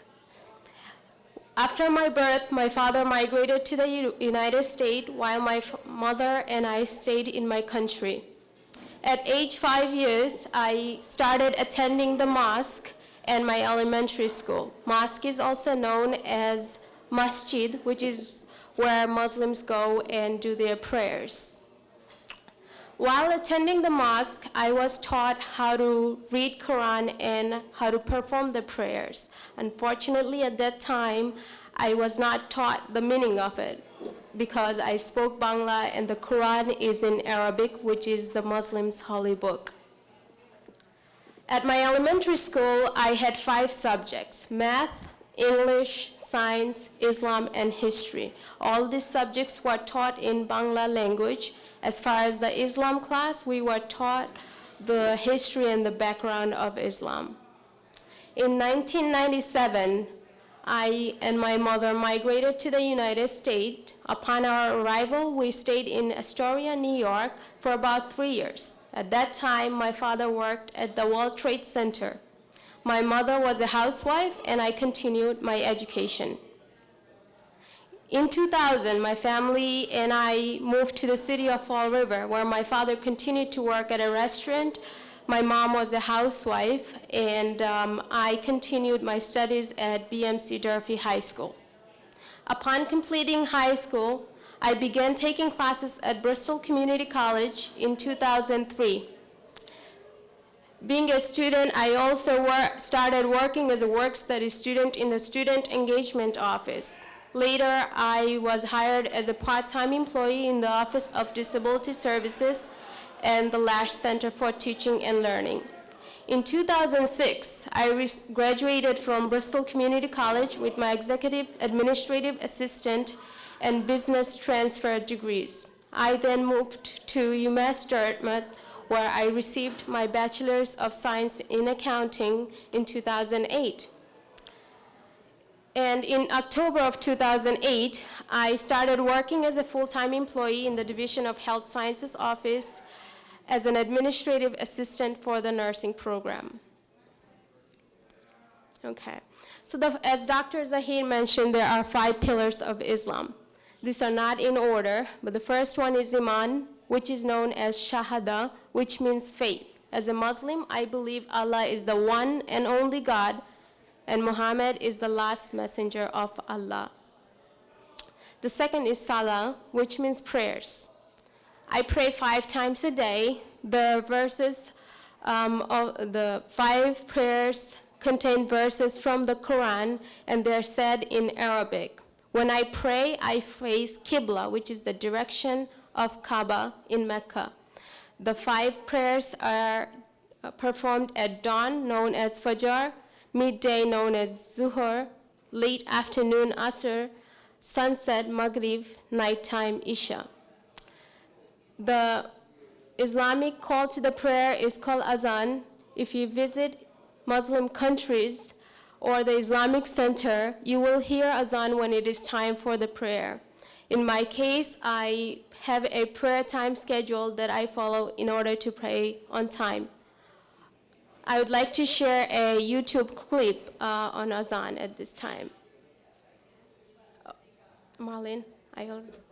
After my birth, my father migrated to the United States while my mother and I stayed in my country. At age five years, I started attending the mosque and my elementary school. Mosque is also known as masjid, which is where Muslims go and do their prayers. While attending the mosque, I was taught how to read Quran and how to perform the prayers. Unfortunately, at that time, I was not taught the meaning of it because I spoke Bangla and the Quran is in Arabic, which is the Muslims' holy book. At my elementary school, I had five subjects, math, English, science, Islam, and history. All these subjects were taught in Bangla language. As far as the Islam class, we were taught the history and the background of Islam. In 1997, I and my mother migrated to the United States. Upon our arrival, we stayed in Astoria, New York for about three years. At that time, my father worked at the World Trade Center. My mother was a housewife, and I continued my education. In 2000, my family and I moved to the city of Fall River, where my father continued to work at a restaurant. My mom was a housewife, and um, I continued my studies at BMC Durfee High School. Upon completing high school, I began taking classes at Bristol Community College in 2003. Being a student, I also wor- started working as a work study student in the Student Engagement Office. Later, I was hired as a part-time employee in the Office of Disability Services and the Lash Center for Teaching and Learning. In 2006, I graduated from Bristol Community College with my executive administrative assistant and business transfer degrees. I then moved to UMass Dartmouth, where I received my Bachelor's of Science in Accounting in 2008. And in October of 2008, I started working as a full-time employee in the Division of Health Sciences Office as an administrative assistant for the nursing program. Okay, so the, as Dr. Zahir mentioned, there are five pillars of Islam. These are not in order, but the first one is Iman, which is known as Shahada, which means faith. As a Muslim, I believe Allah is the one and only God, and Muhammad is the last messenger of Allah. The second is Salah, which means prayers. I pray five times a day. The verses um, of the five prayers contain verses from the Quran, and they're said in Arabic. When I pray, I face Qibla, which is the direction of Kaaba in Mecca. The five prayers are performed at dawn, known as Fajr, midday, known as Zuhur, late afternoon, Asr, sunset, Maghrib, nighttime, Isha. The Islamic call to the prayer is called azan. If you visit Muslim countries or the Islamic center, you will hear azan when it is time for the prayer. In my case, I have a prayer time schedule that I follow in order to pray on time. I would like to share a YouTube clip uh, on azan at this time. Marlene, I already.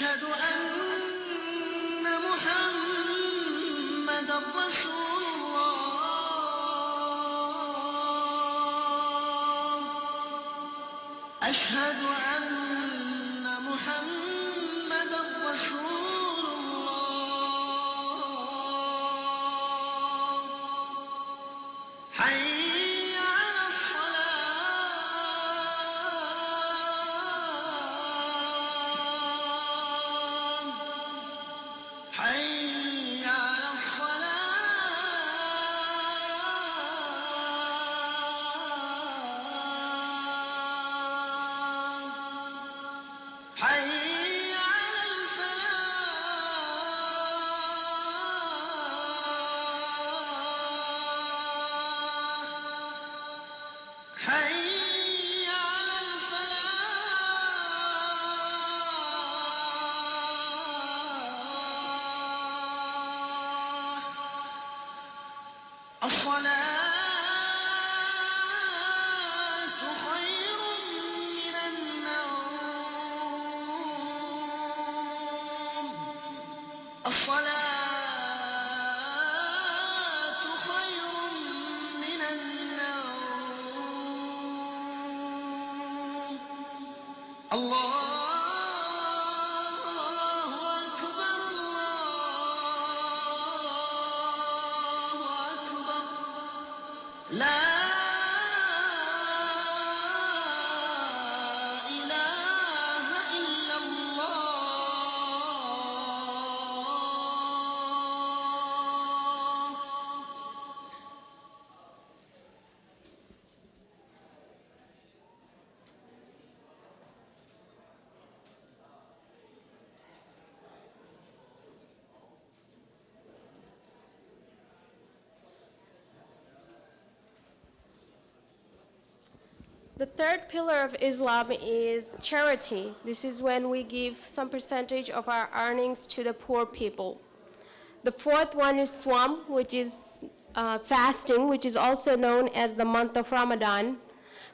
أشهد أن love. The third pillar of Islam is charity. This is when we give some percentage of our earnings to the poor people. The fourth one is Sawm, which is uh, fasting, which is also known as the month of Ramadan.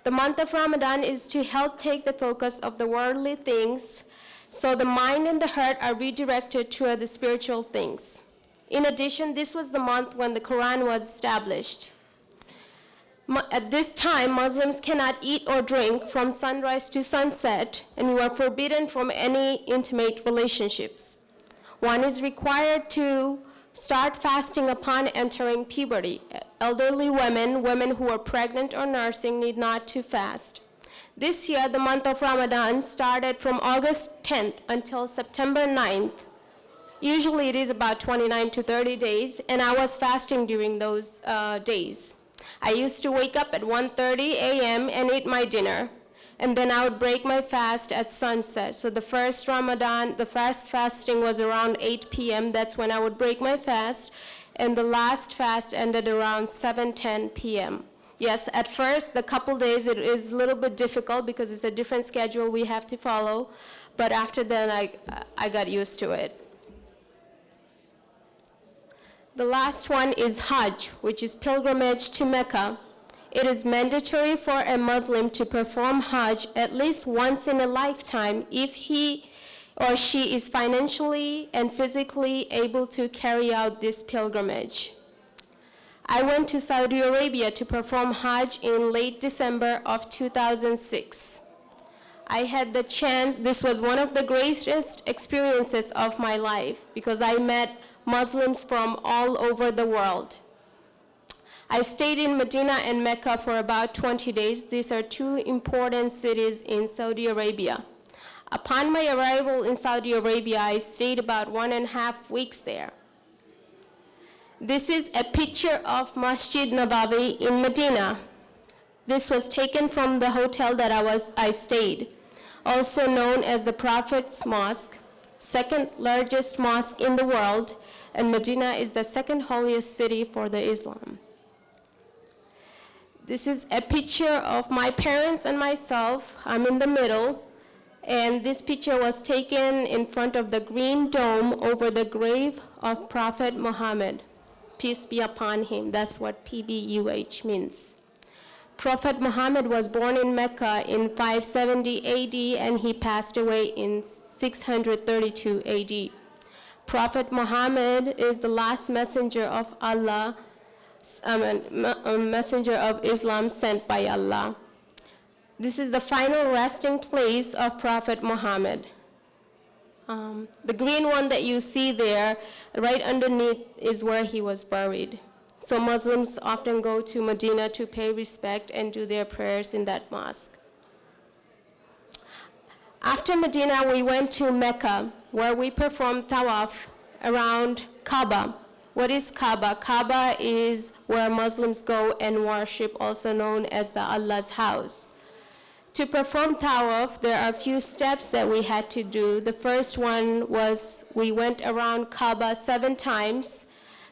The month of Ramadan is to help take the focus of the worldly things so the mind and the heart are redirected toward the spiritual things. In addition, this was the month when the Quran was established. At this time, Muslims cannot eat or drink from sunrise to sunset, and you are forbidden from any intimate relationships. One is required to start fasting upon entering puberty. Elderly women, women who are pregnant or nursing need not to fast. This year, the month of Ramadan started from August 10th until September 9th. Usually it is about 29 to 30 days, and I was fasting during those uh, days. I used to wake up at 1:30 a.m. and eat my dinner, and then I would break my fast at sunset. So the first Ramadan, the first fasting was around 8 p.m. That's when I would break my fast, and the last fast ended around 7:10 p.m. Yes, at first, the couple days, it is a little bit difficult because it's a different schedule we have to follow, but after then, I, I got used to it. The last one is Hajj, which is pilgrimage to Mecca. It is mandatory for a Muslim to perform Hajj at least once in a lifetime if he or she is financially and physically able to carry out this pilgrimage. I went to Saudi Arabia to perform Hajj in late December of 2006. I had the chance, this was one of the greatest experiences of my life because I met Muslims from all over the world. I stayed in Medina and Mecca for about 20 days. These are two important cities in Saudi Arabia. Upon my arrival in Saudi Arabia, I stayed about one and a half weeks there. This is a picture of Masjid Nabawi in Medina. This was taken from the hotel that I, was, I stayed, also known as the Prophet's Mosque, second largest mosque in the world, and Medina is the second holiest city for the Islam. This is a picture of my parents and myself. I'm in the middle. And this picture was taken in front of the green dome over the grave of Prophet Muhammad. Peace be upon him. That's what PBUH means. Prophet Muhammad was born in Mecca in 570 AD and he passed away in 632 AD. Prophet Muhammad is the last messenger of Allah, um, a messenger of Islam sent by Allah. This is the final resting place of Prophet Muhammad. Um, the green one that you see there, right underneath, is where he was buried. So Muslims often go to Medina to pay respect and do their prayers in that mosque. After Medina, we went to Mecca, where we performed tawaf around Kaaba. What is Kaaba? Kaaba is where Muslims go and worship, also known as the Allah's house. To perform tawaf, there are a few steps that we had to do. The first one was we went around Kaaba seven times.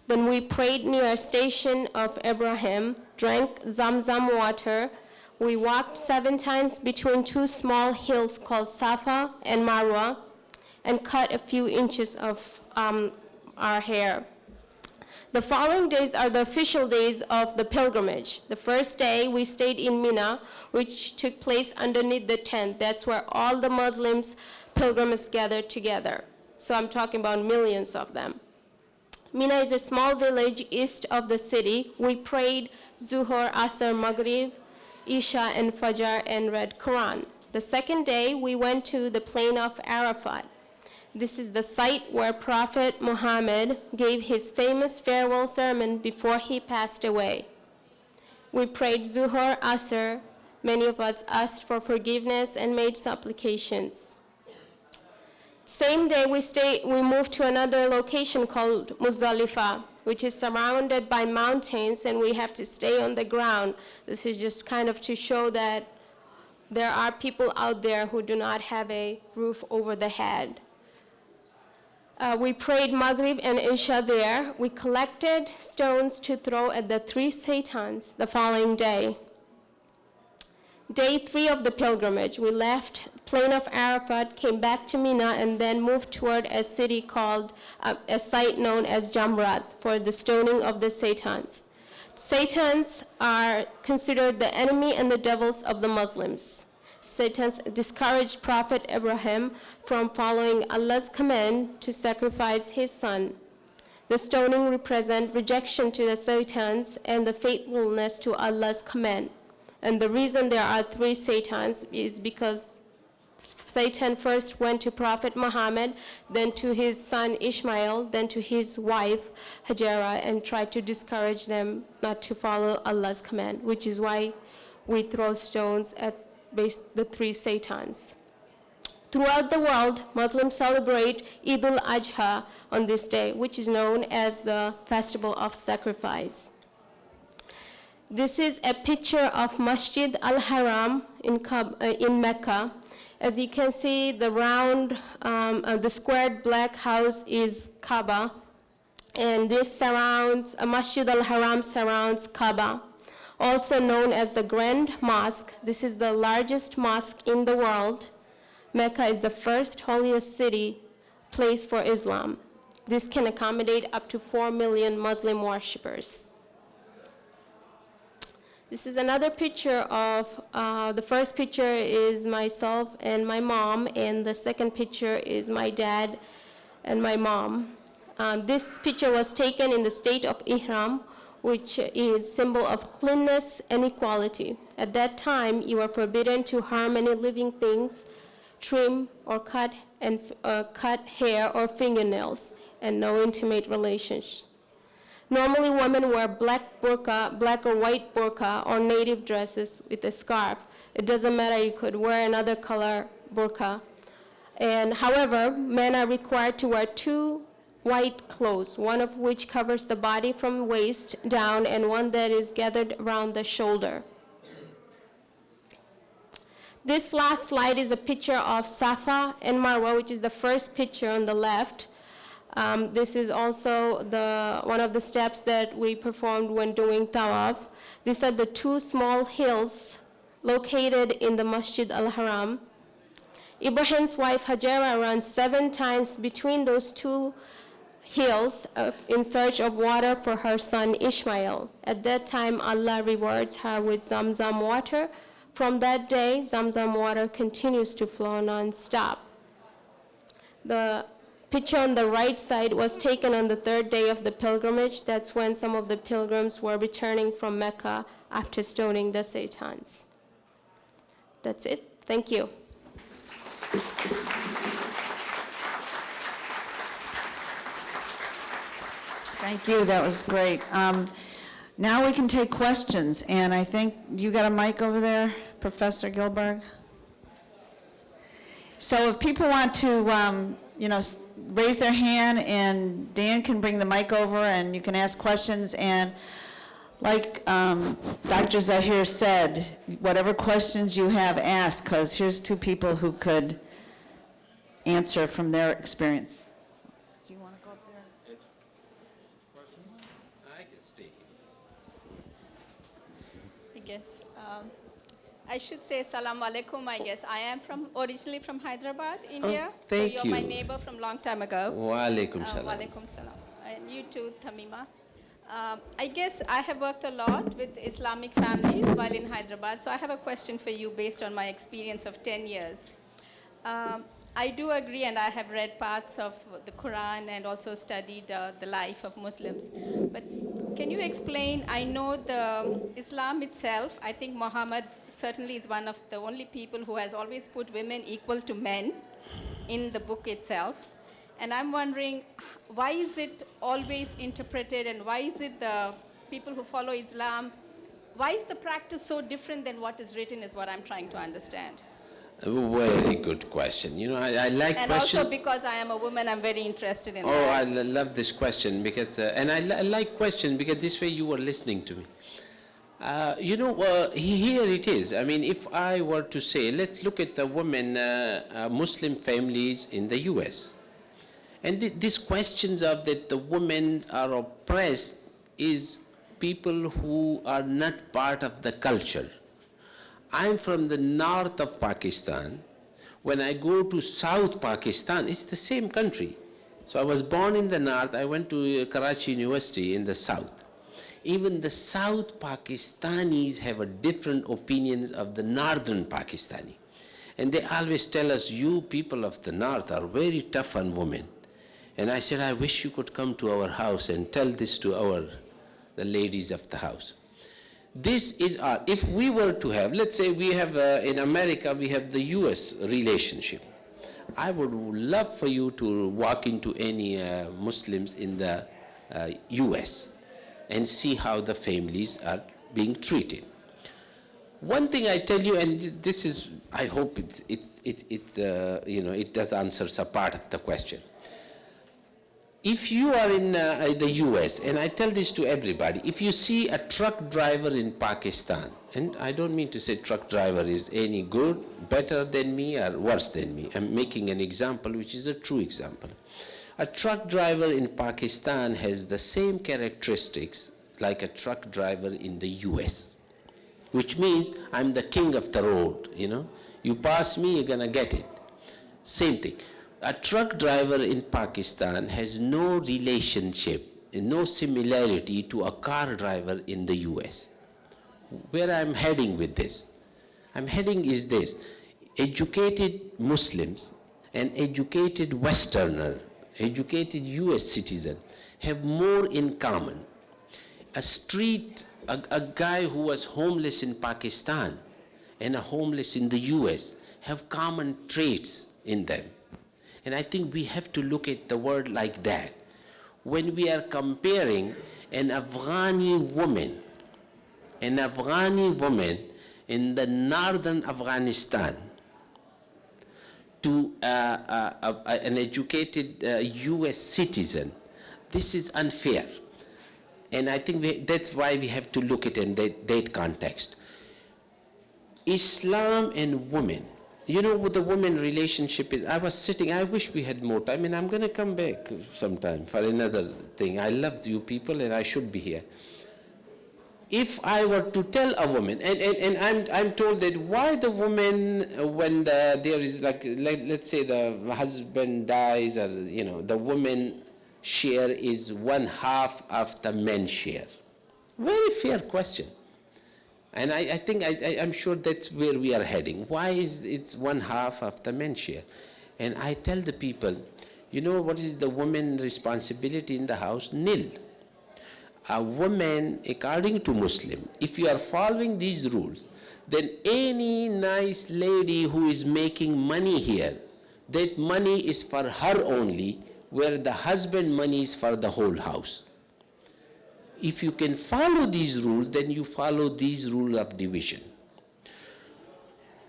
Then we prayed near a station of Abraham, drank Zamzam water. We walked seven times between two small hills called Safa and Marwa and cut a few inches of um, our hair. The following days are the official days of the pilgrimage. The first day, we stayed in Mina, which took place underneath the tent. That's where all the Muslims, pilgrims gathered together. So I'm talking about millions of them. Mina is a small village east of the city. We prayed Zuhur, Asr, Maghrib, Isha, and Fajr, and read Quran. The second day, we went to the plain of Arafat. This is the site where Prophet Muhammad gave his famous farewell sermon before he passed away. We prayed Zuhur, Asr. Many of us asked for forgiveness and made supplications. Same day, we, stay, we moved to another location called Muzdalifah, which is surrounded by mountains, and we have to stay on the ground. This is just kind of to show that there are people out there who do not have a roof over the head. Uh, we prayed Maghrib and Isha there. We collected stones to throw at the three Satans the following day. Day three of the pilgrimage, we left plain of Arafat, came back to Mina, and then moved toward a city called, uh, a site known as Jamrat for the stoning of the Satans. Satans are considered the enemy and the devils of the Muslims. Satans discouraged Prophet Abraham from following Allah's command to sacrifice his son. The stoning represent rejection to the Satans and the faithfulness to Allah's command. And the reason there are three Satans is because Satan first went to Prophet Muhammad, then to his son Ishmael, then to his wife Hajara, and tried to discourage them not to follow Allah's command, which is why we throw stones at the three Satans. Throughout the world, Muslims celebrate Eid al-Adha on this day, which is known as the festival of sacrifice. This is a picture of Masjid al-Haram in, uh, in Mecca. As you can see, the round, um, uh, the squared black house is Kaaba, and this surrounds, uh, Masjid al-Haram surrounds Kaaba, also known as the Grand Mosque. This is the largest mosque in the world. Mecca is the first holiest city place for Islam. This can accommodate up to 4 million Muslim worshippers. This is another picture of, uh, the first picture is myself and my mom, and the second picture is my dad and my mom. Um, this picture was taken in the state of Ihram, which is symbol of cleanness and equality. At that time, you were forbidden to harm any living things, trim or cut and uh, cut hair or fingernails, and no intimate relations. Normally, women wear black burqa, black or white burqa, or native dresses with a scarf. It doesn't matter, you could wear another color burqa. And however, men are required to wear two white clothes, one of which covers the body from waist down, and one that is gathered around the shoulder. This last slide is a picture of Safa and Marwa, which is the first picture on the left. Um, this is also the, one of the steps that we performed when doing tawaf. These are the two small hills located in the Masjid al-Haram. Ibrahim's wife Hajara runs seven times between those two hills uh, in search of water for her son Ishmael. At that time, Allah rewards her with Zamzam water. From that day, Zamzam water continues to flow non-stop. The picture on the right side was taken on the third day of the pilgrimage. That's when some of the pilgrims were returning from Mecca after stoning the Satans. That's it. Thank you. Thank you, that was great. Um, Now we can take questions, and I think, you got a mic over there, Professor Gilberg? So if people want to, um, you know, raise their hand, and Dan can bring the mic over, and you can ask questions, and like um, Dr. Zahir said, whatever questions you have, ask, because here's two people who could answer from their experience. Do you want to go up there? It's questions? I can stay I guess. Um, I should say salam alaikum, I guess. I am from, originally from Hyderabad, India. So Oh, thank you're my neighbor from long time ago. Wa alaikum Uh, salam. Salam. And you too, Tamima. Um, I guess I have worked a lot with Islamic families while in Hyderabad, so I have a question for you based on my experience of 10 years. Um, I do agree, and I have read parts of the Quran and also studied uh, the life of Muslims. But can you explain? I know the Islam itself, I think Muhammad certainly is one of the only people who has always put women equal to men in the book itself. And I'm wondering, why is it always interpreted and why is it the people who follow Islam, why is the practice so different than what is written is what I'm trying to understand. Very good question. You know, I, I like And question. also because I am a woman, I'm very interested in Oh, I that. lo- love this question because, uh, and I, I like question because this way you were listening to me. Uh, you know, uh, here it is. I mean, if I were to say, let's look at the women, uh, uh, Muslim families in the U.S. And th- these questions of that the women are oppressed is people who are not part of the culture. I'm from the north of Pakistan. When I go to South Pakistan, it's the same country. So I was born in the north, I went to uh, Karachi University in the south. Even the South Pakistanis have a different opinions of the northern Pakistani. And they always tell us, you people of the north are very tough on women. And I said, I wish you could come to our house and tell this to our, the ladies of the house. This is our, if we were to have, let's say we have, uh, in America, we have the US relationship. I would love for you to walk into any uh, Muslims in the uh, US and see how the families are being treated. One thing I tell you, and this is, I hope it, it, it, it uh, you know, it does answer a part of the question. If you are in uh, the US, and I tell this to everybody, if you see a truck driver in Pakistan, and I don't mean to say truck driver is any good, better than me, or worse than me. I'm making an example which is a true example. A truck driver in Pakistan has the same characteristics like a truck driver in the US, which means I'm the king of the road, you know. You pass me, you're gonna get it. Same thing. A truck driver in Pakistan has no relationship, no similarity to a car driver in the US. Where I'm heading with this? I'm heading is this. Educated Muslims and educated Westerner, educated US citizen have more in common. A street, a, a guy who was homeless in Pakistan and a homeless in the US have common traits in them. And I think we have to look at the world like that. When we are comparing an Afghani woman, an Afghani woman in the northern Afghanistan to uh, uh, uh, an educated uh, US citizen, this is unfair. And I think we, that's why we have to look at it in that, that context. Islam and women. You know what the woman relationship is? I was sitting, I wish we had more time, and I'm going to come back sometime for another thing. I love you people, and I should be here. If I were to tell a woman, and, and, and I'm, I'm told that why the woman, when the, there is like, let, let's say the husband dies, or, you know, the woman share is one half of the men's share? Very fair question. And I, I think, I, I'm sure that's where we are heading. Why is it's one half of the share? And I tell the people, you know what is the woman responsibility in the house? Nil. A woman, according to Muslim, if you are following these rules, then any nice lady who is making money here, that money is for her only, where the husband money is for the whole house. If you can follow these rules, then you follow these rules of division.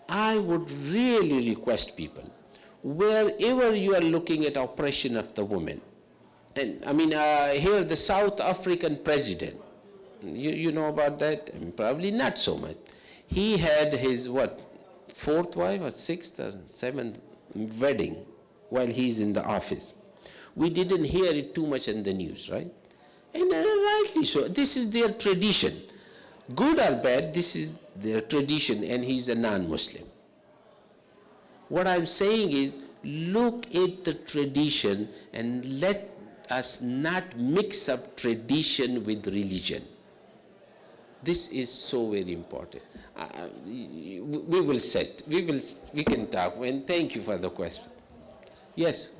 I would really request people, wherever you are looking at oppression of the woman, and I mean, uh, here the South African president, you, you know about that? I mean, probably not so much. He had his, what, fourth wife or sixth or seventh wedding while he's in the office. We didn't hear it too much in the news, right? And uh, rightly so. This is their tradition. Good or bad, this is their tradition, and he's a non-Muslim. What I'm saying is, look at the tradition and let us not mix up tradition with religion. This is so very important. Uh, we we will set, we will, we can talk, and thank you for the question. Yes?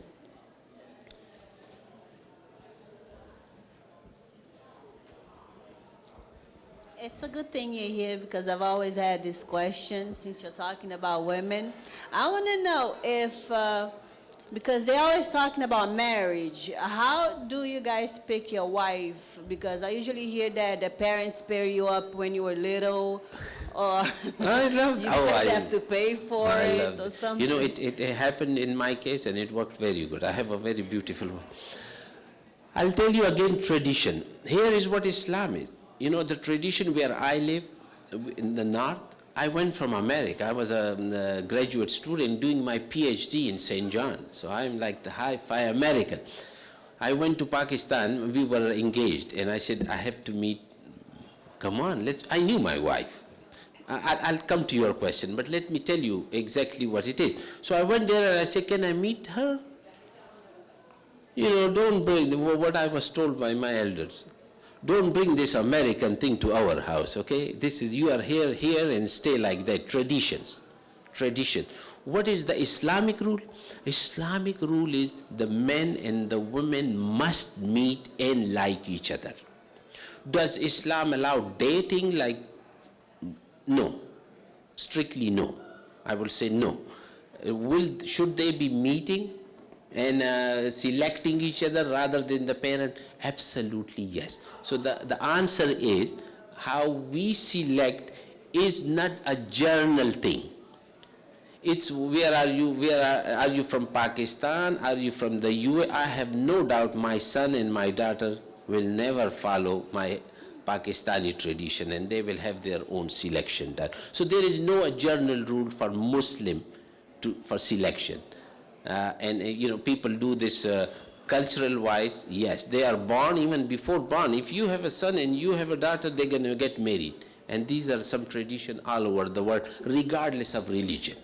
It's a good thing you're here because I've always had this question since you're talking about women. I want to know if, uh, because they're always talking about marriage, how do you guys pick your wife? Because I usually hear that the parents pair you up when you were little, *laughs* or I love *laughs* you oh, I- have to pay for I it or something. You know, it, it, it happened in my case and it worked very good. I have a very beautiful one. I'll tell you again tradition. Here is what Islam is. You know, the tradition where I live in the north, I went from America. I was a, um, a graduate student doing my PhD in St. John. So I'm like the high-fi American. I went to Pakistan, we were engaged, and I said, I have to meet, come on, let's, I knew my wife. I- I- I'll come to your question, but let me tell you exactly what it is. So I went there and I said, can I meet her? You know, don't bring, what I was told by my elders, don't bring this American thing to our house, okay? This is, you are here, here and stay like that, traditions, tradition. What is the Islamic rule? Islamic rule is the men and the women must meet and like each other. Does Islam allow dating like no. Strictly no. I will say no. Uh, Will, should they be meeting and uh, selecting each other rather than the parent? Absolutely yes. So the, the answer is how we select is not a journal thing. It's where are you, where are, are you from Pakistan, are you from the UAE? I have no doubt my son and my daughter will never follow my Pakistani tradition and they will have their own selection done. So there is no journal rule for Muslim to, for selection. Uh, and uh, you know, people do this uh, cultural wise, yes, they are born even before born. If you have a son and you have a daughter, they're gonna get married. And these are some tradition all over the world, regardless of religion.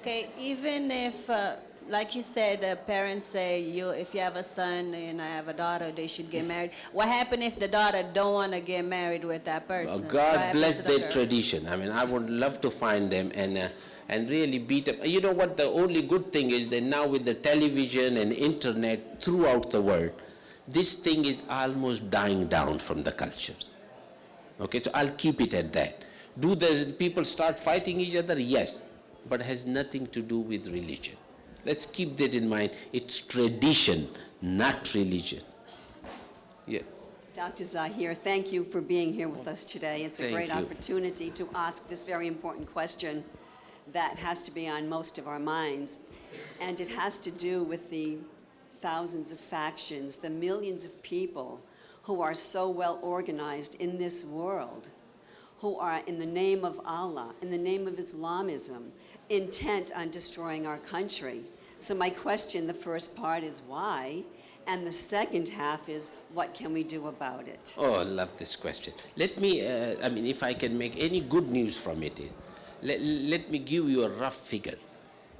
Okay, even if, uh, like you said, uh, parents say you, if you have a son and I have a daughter, they should get married. What happen if the daughter don't want to get married with that person? What God bless to the their tradition. I mean, I would love to find them and, uh, and really beat them. You know what, the only good thing is that now with the television and internet throughout the world, this thing is almost dying down from the cultures. Okay, so I'll keep it at that. Do the people start fighting each other? Yes, but has nothing to do with religion. Let's keep that in mind. It's tradition, not religion. Yeah. Dr. Zahir, thank you for being here with us today. It's a Thank great you. opportunity to ask this very important question that has to be on most of our minds. And it has to do with the thousands of factions, the millions of people who are so well organized in this world, who are, in the name of Allah, in the name of Islamism, intent on destroying our country. So my question, the first part is why? And the second half is, what can we do about it? Oh, I love this question. Let me, uh, I mean, if I can make any good news from it, let, let me give you a rough figure.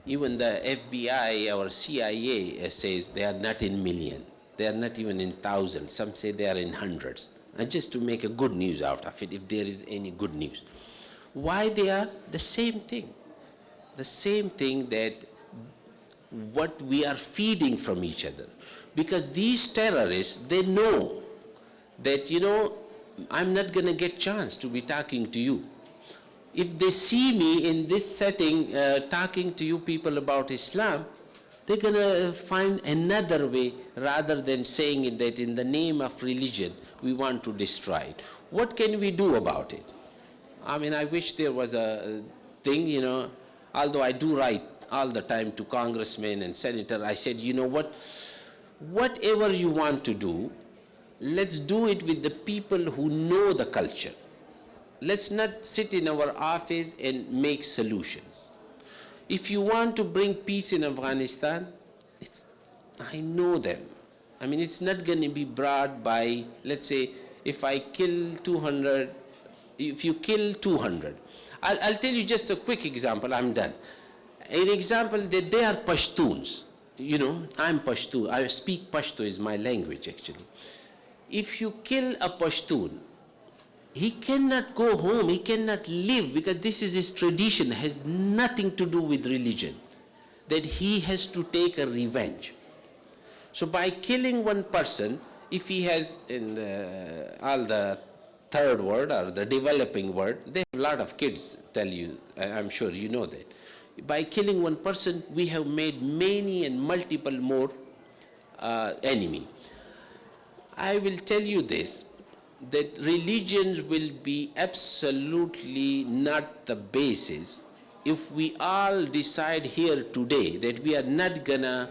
Even the FBI or CIA says they are not in million. They are not even in thousands. Some say they are in hundreds. And just to make a good news out of it, if there is any good news. Why they are the same thing? The same thing that what we are feeding from each other. Because these terrorists, they know that, you know, I'm not going to get chance to be talking to you. If they see me in this setting uh, talking to you people about Islam, they're going to find another way rather than saying that in the name of religion we want to destroy it. What can we do about it? I mean, I wish there was a thing, you know, although I do write all the time to congressmen and senator, I said, you know what, whatever you want to do, let's do it with the people who know the culture. Let's not sit in our office and make solutions. If you want to bring peace in Afghanistan, it's, I know them. I mean, it's not going to be brought by, let's say, if I kill 200, if you kill 200. I'll, I'll tell you just a quick example, I'm done. An example that they are Pashtuns. You know, I'm Pashto. I speak Pashto is my language actually. If you kill a Pashtun, he cannot go home, he cannot live because this is his tradition, has nothing to do with religion. That he has to take a revenge. So by killing one person, if he has in the, all the third world or the developing world, they have a lot of kids tell you, I'm sure you know that. By killing one person, we have made many and multiple more uh, enemy. I will tell you this, that religions will be absolutely not the basis if we all decide here today that we are not gonna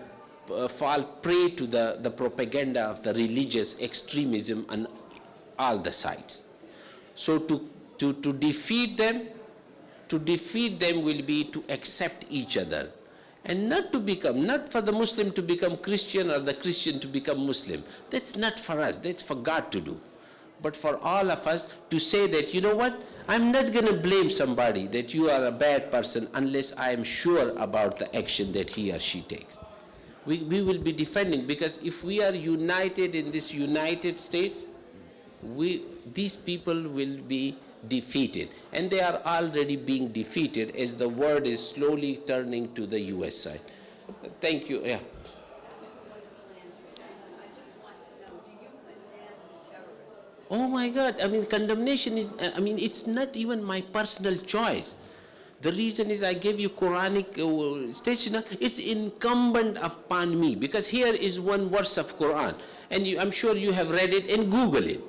uh, fall prey to the, the propaganda of the religious extremism on all the sides. So to, to, to defeat them, to defeat them will be to accept each other and not to become, not for the Muslim to become Christian or the Christian to become Muslim. That's not for us, that's for God to do. But for all of us to say that, you know what, I'm not going to blame somebody that you are a bad person unless I am sure about the action that he or she takes. We, we will be defending because if we are united in this United States, we, these people will be defeated. And they are already being defeated as the world is slowly turning to the US side. Thank you. Yeah. Oh my God, I mean, condemnation is, I mean, it's not even my personal choice. The reason is I gave you Quranic uh, station, it's incumbent upon me because here is one verse of Quran and you, I'm sure you have read it and Google it.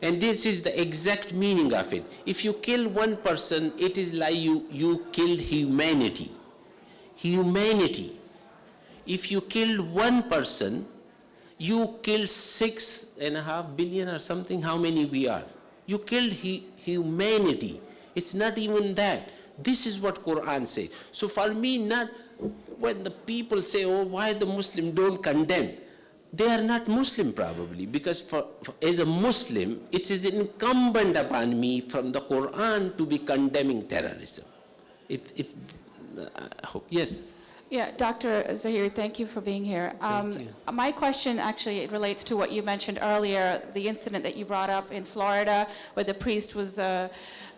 And this is the exact meaning of it. If you kill one person, it is like you, you killed humanity. Humanity. If you killed one person, you killed six and a half billion or something, how many we are. You killed hu- humanity. It's not even that. This is what Quran says. So for me, not when the people say, oh, why the Muslim don't condemn, they are not Muslim probably, because for, for- as a Muslim, it is incumbent upon me from the Quran to be condemning terrorism. If, if, uh, I hope, yes. Yeah, Dr. Zahir, thank you for being here. Um, My question actually it relates to what you mentioned earlier, the incident that you brought up in Florida where the priest was uh,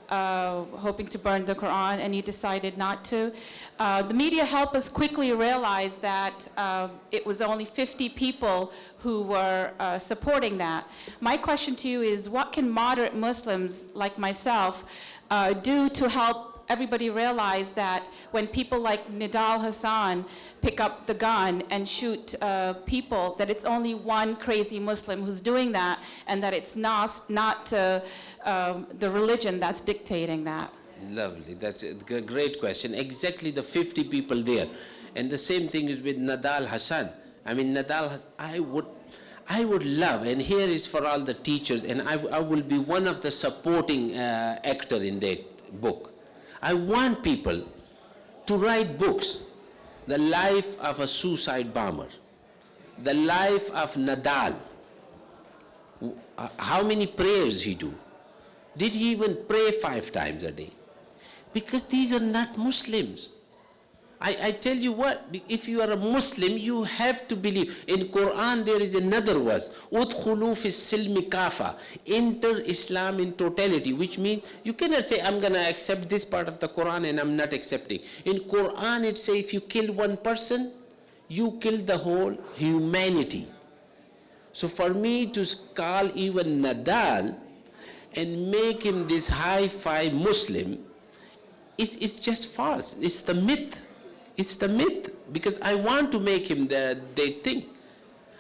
uh, hoping to burn the Quran and he decided not to. Uh, The media helped us quickly realize that uh, it was only 50 people who were uh, supporting that. My question to you is, what can moderate Muslims like myself uh, do to help everybody realize that when people like Nidal Hassan pick up the gun and shoot uh, people, that it's only one crazy Muslim who's doing that, and that it's not, not uh, um, the religion that's dictating that. Lovely, that's a great question. Exactly the 50 people there. And the same thing is with Nadal Hassan. I mean, Nadal, I would, I would love, and here is for all the teachers, and I, I will be one of the supporting uh, actor in that book. I want people to write books, the life of a suicide bomber, the life of Nadal, uh, how many prayers he do, did he even pray five times a day? Because these are not Muslims. I, I tell you what, if you are a Muslim, you have to believe. In Quran, there is another verse, "Udkhulu fi silmi kafa," enter Islam in totality, which means you cannot say, I'm going to accept this part of the Quran and I'm not accepting. In Quran, it says if you kill one person, you kill the whole humanity. So for me to call even Nadal and make him this high-five Muslim, it's, it's just false. It's the myth. It's the myth because I want to make him the, they think.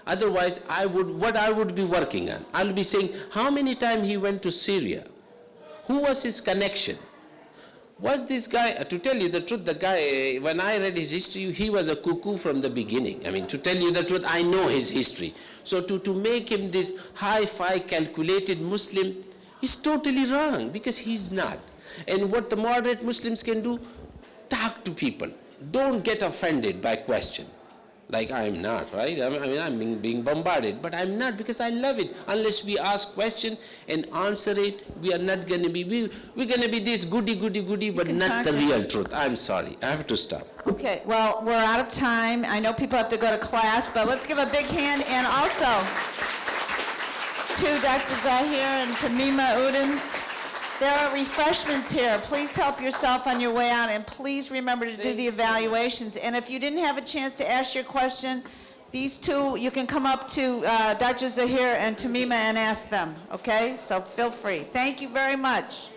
Otherwise, I would, what I would be working on, I'll be saying, how many times he went to Syria? Who was his connection? Was this guy, uh, to tell you the truth, the guy, uh, when I read his history, he was a cuckoo from the beginning. I mean, to tell you the truth, I know his history. So to, to make him this high-fi calculated Muslim is totally wrong because he's not. And what the moderate Muslims can do, talk to people. Don't get offended by question. Like I'm not, right? I mean, I'm being, being bombarded, but I'm not because I love it. Unless we ask question and answer it, we are not going to be, we, we're going to be this goody, goody, goody, but not the to- real truth. I'm sorry. I have to stop. Okay, well, we're out of time. I know people have to go to class, but let's give a big hand and also to Dr. Zahir and Tamima Udin. There are refreshments here. Please help yourself on your way out, and please remember to do the evaluations. And if you didn't have a chance to ask your question, these two, you can come up to uh, Dr. Zahir and Tamima and ask them, okay? So feel free. Thank you very much.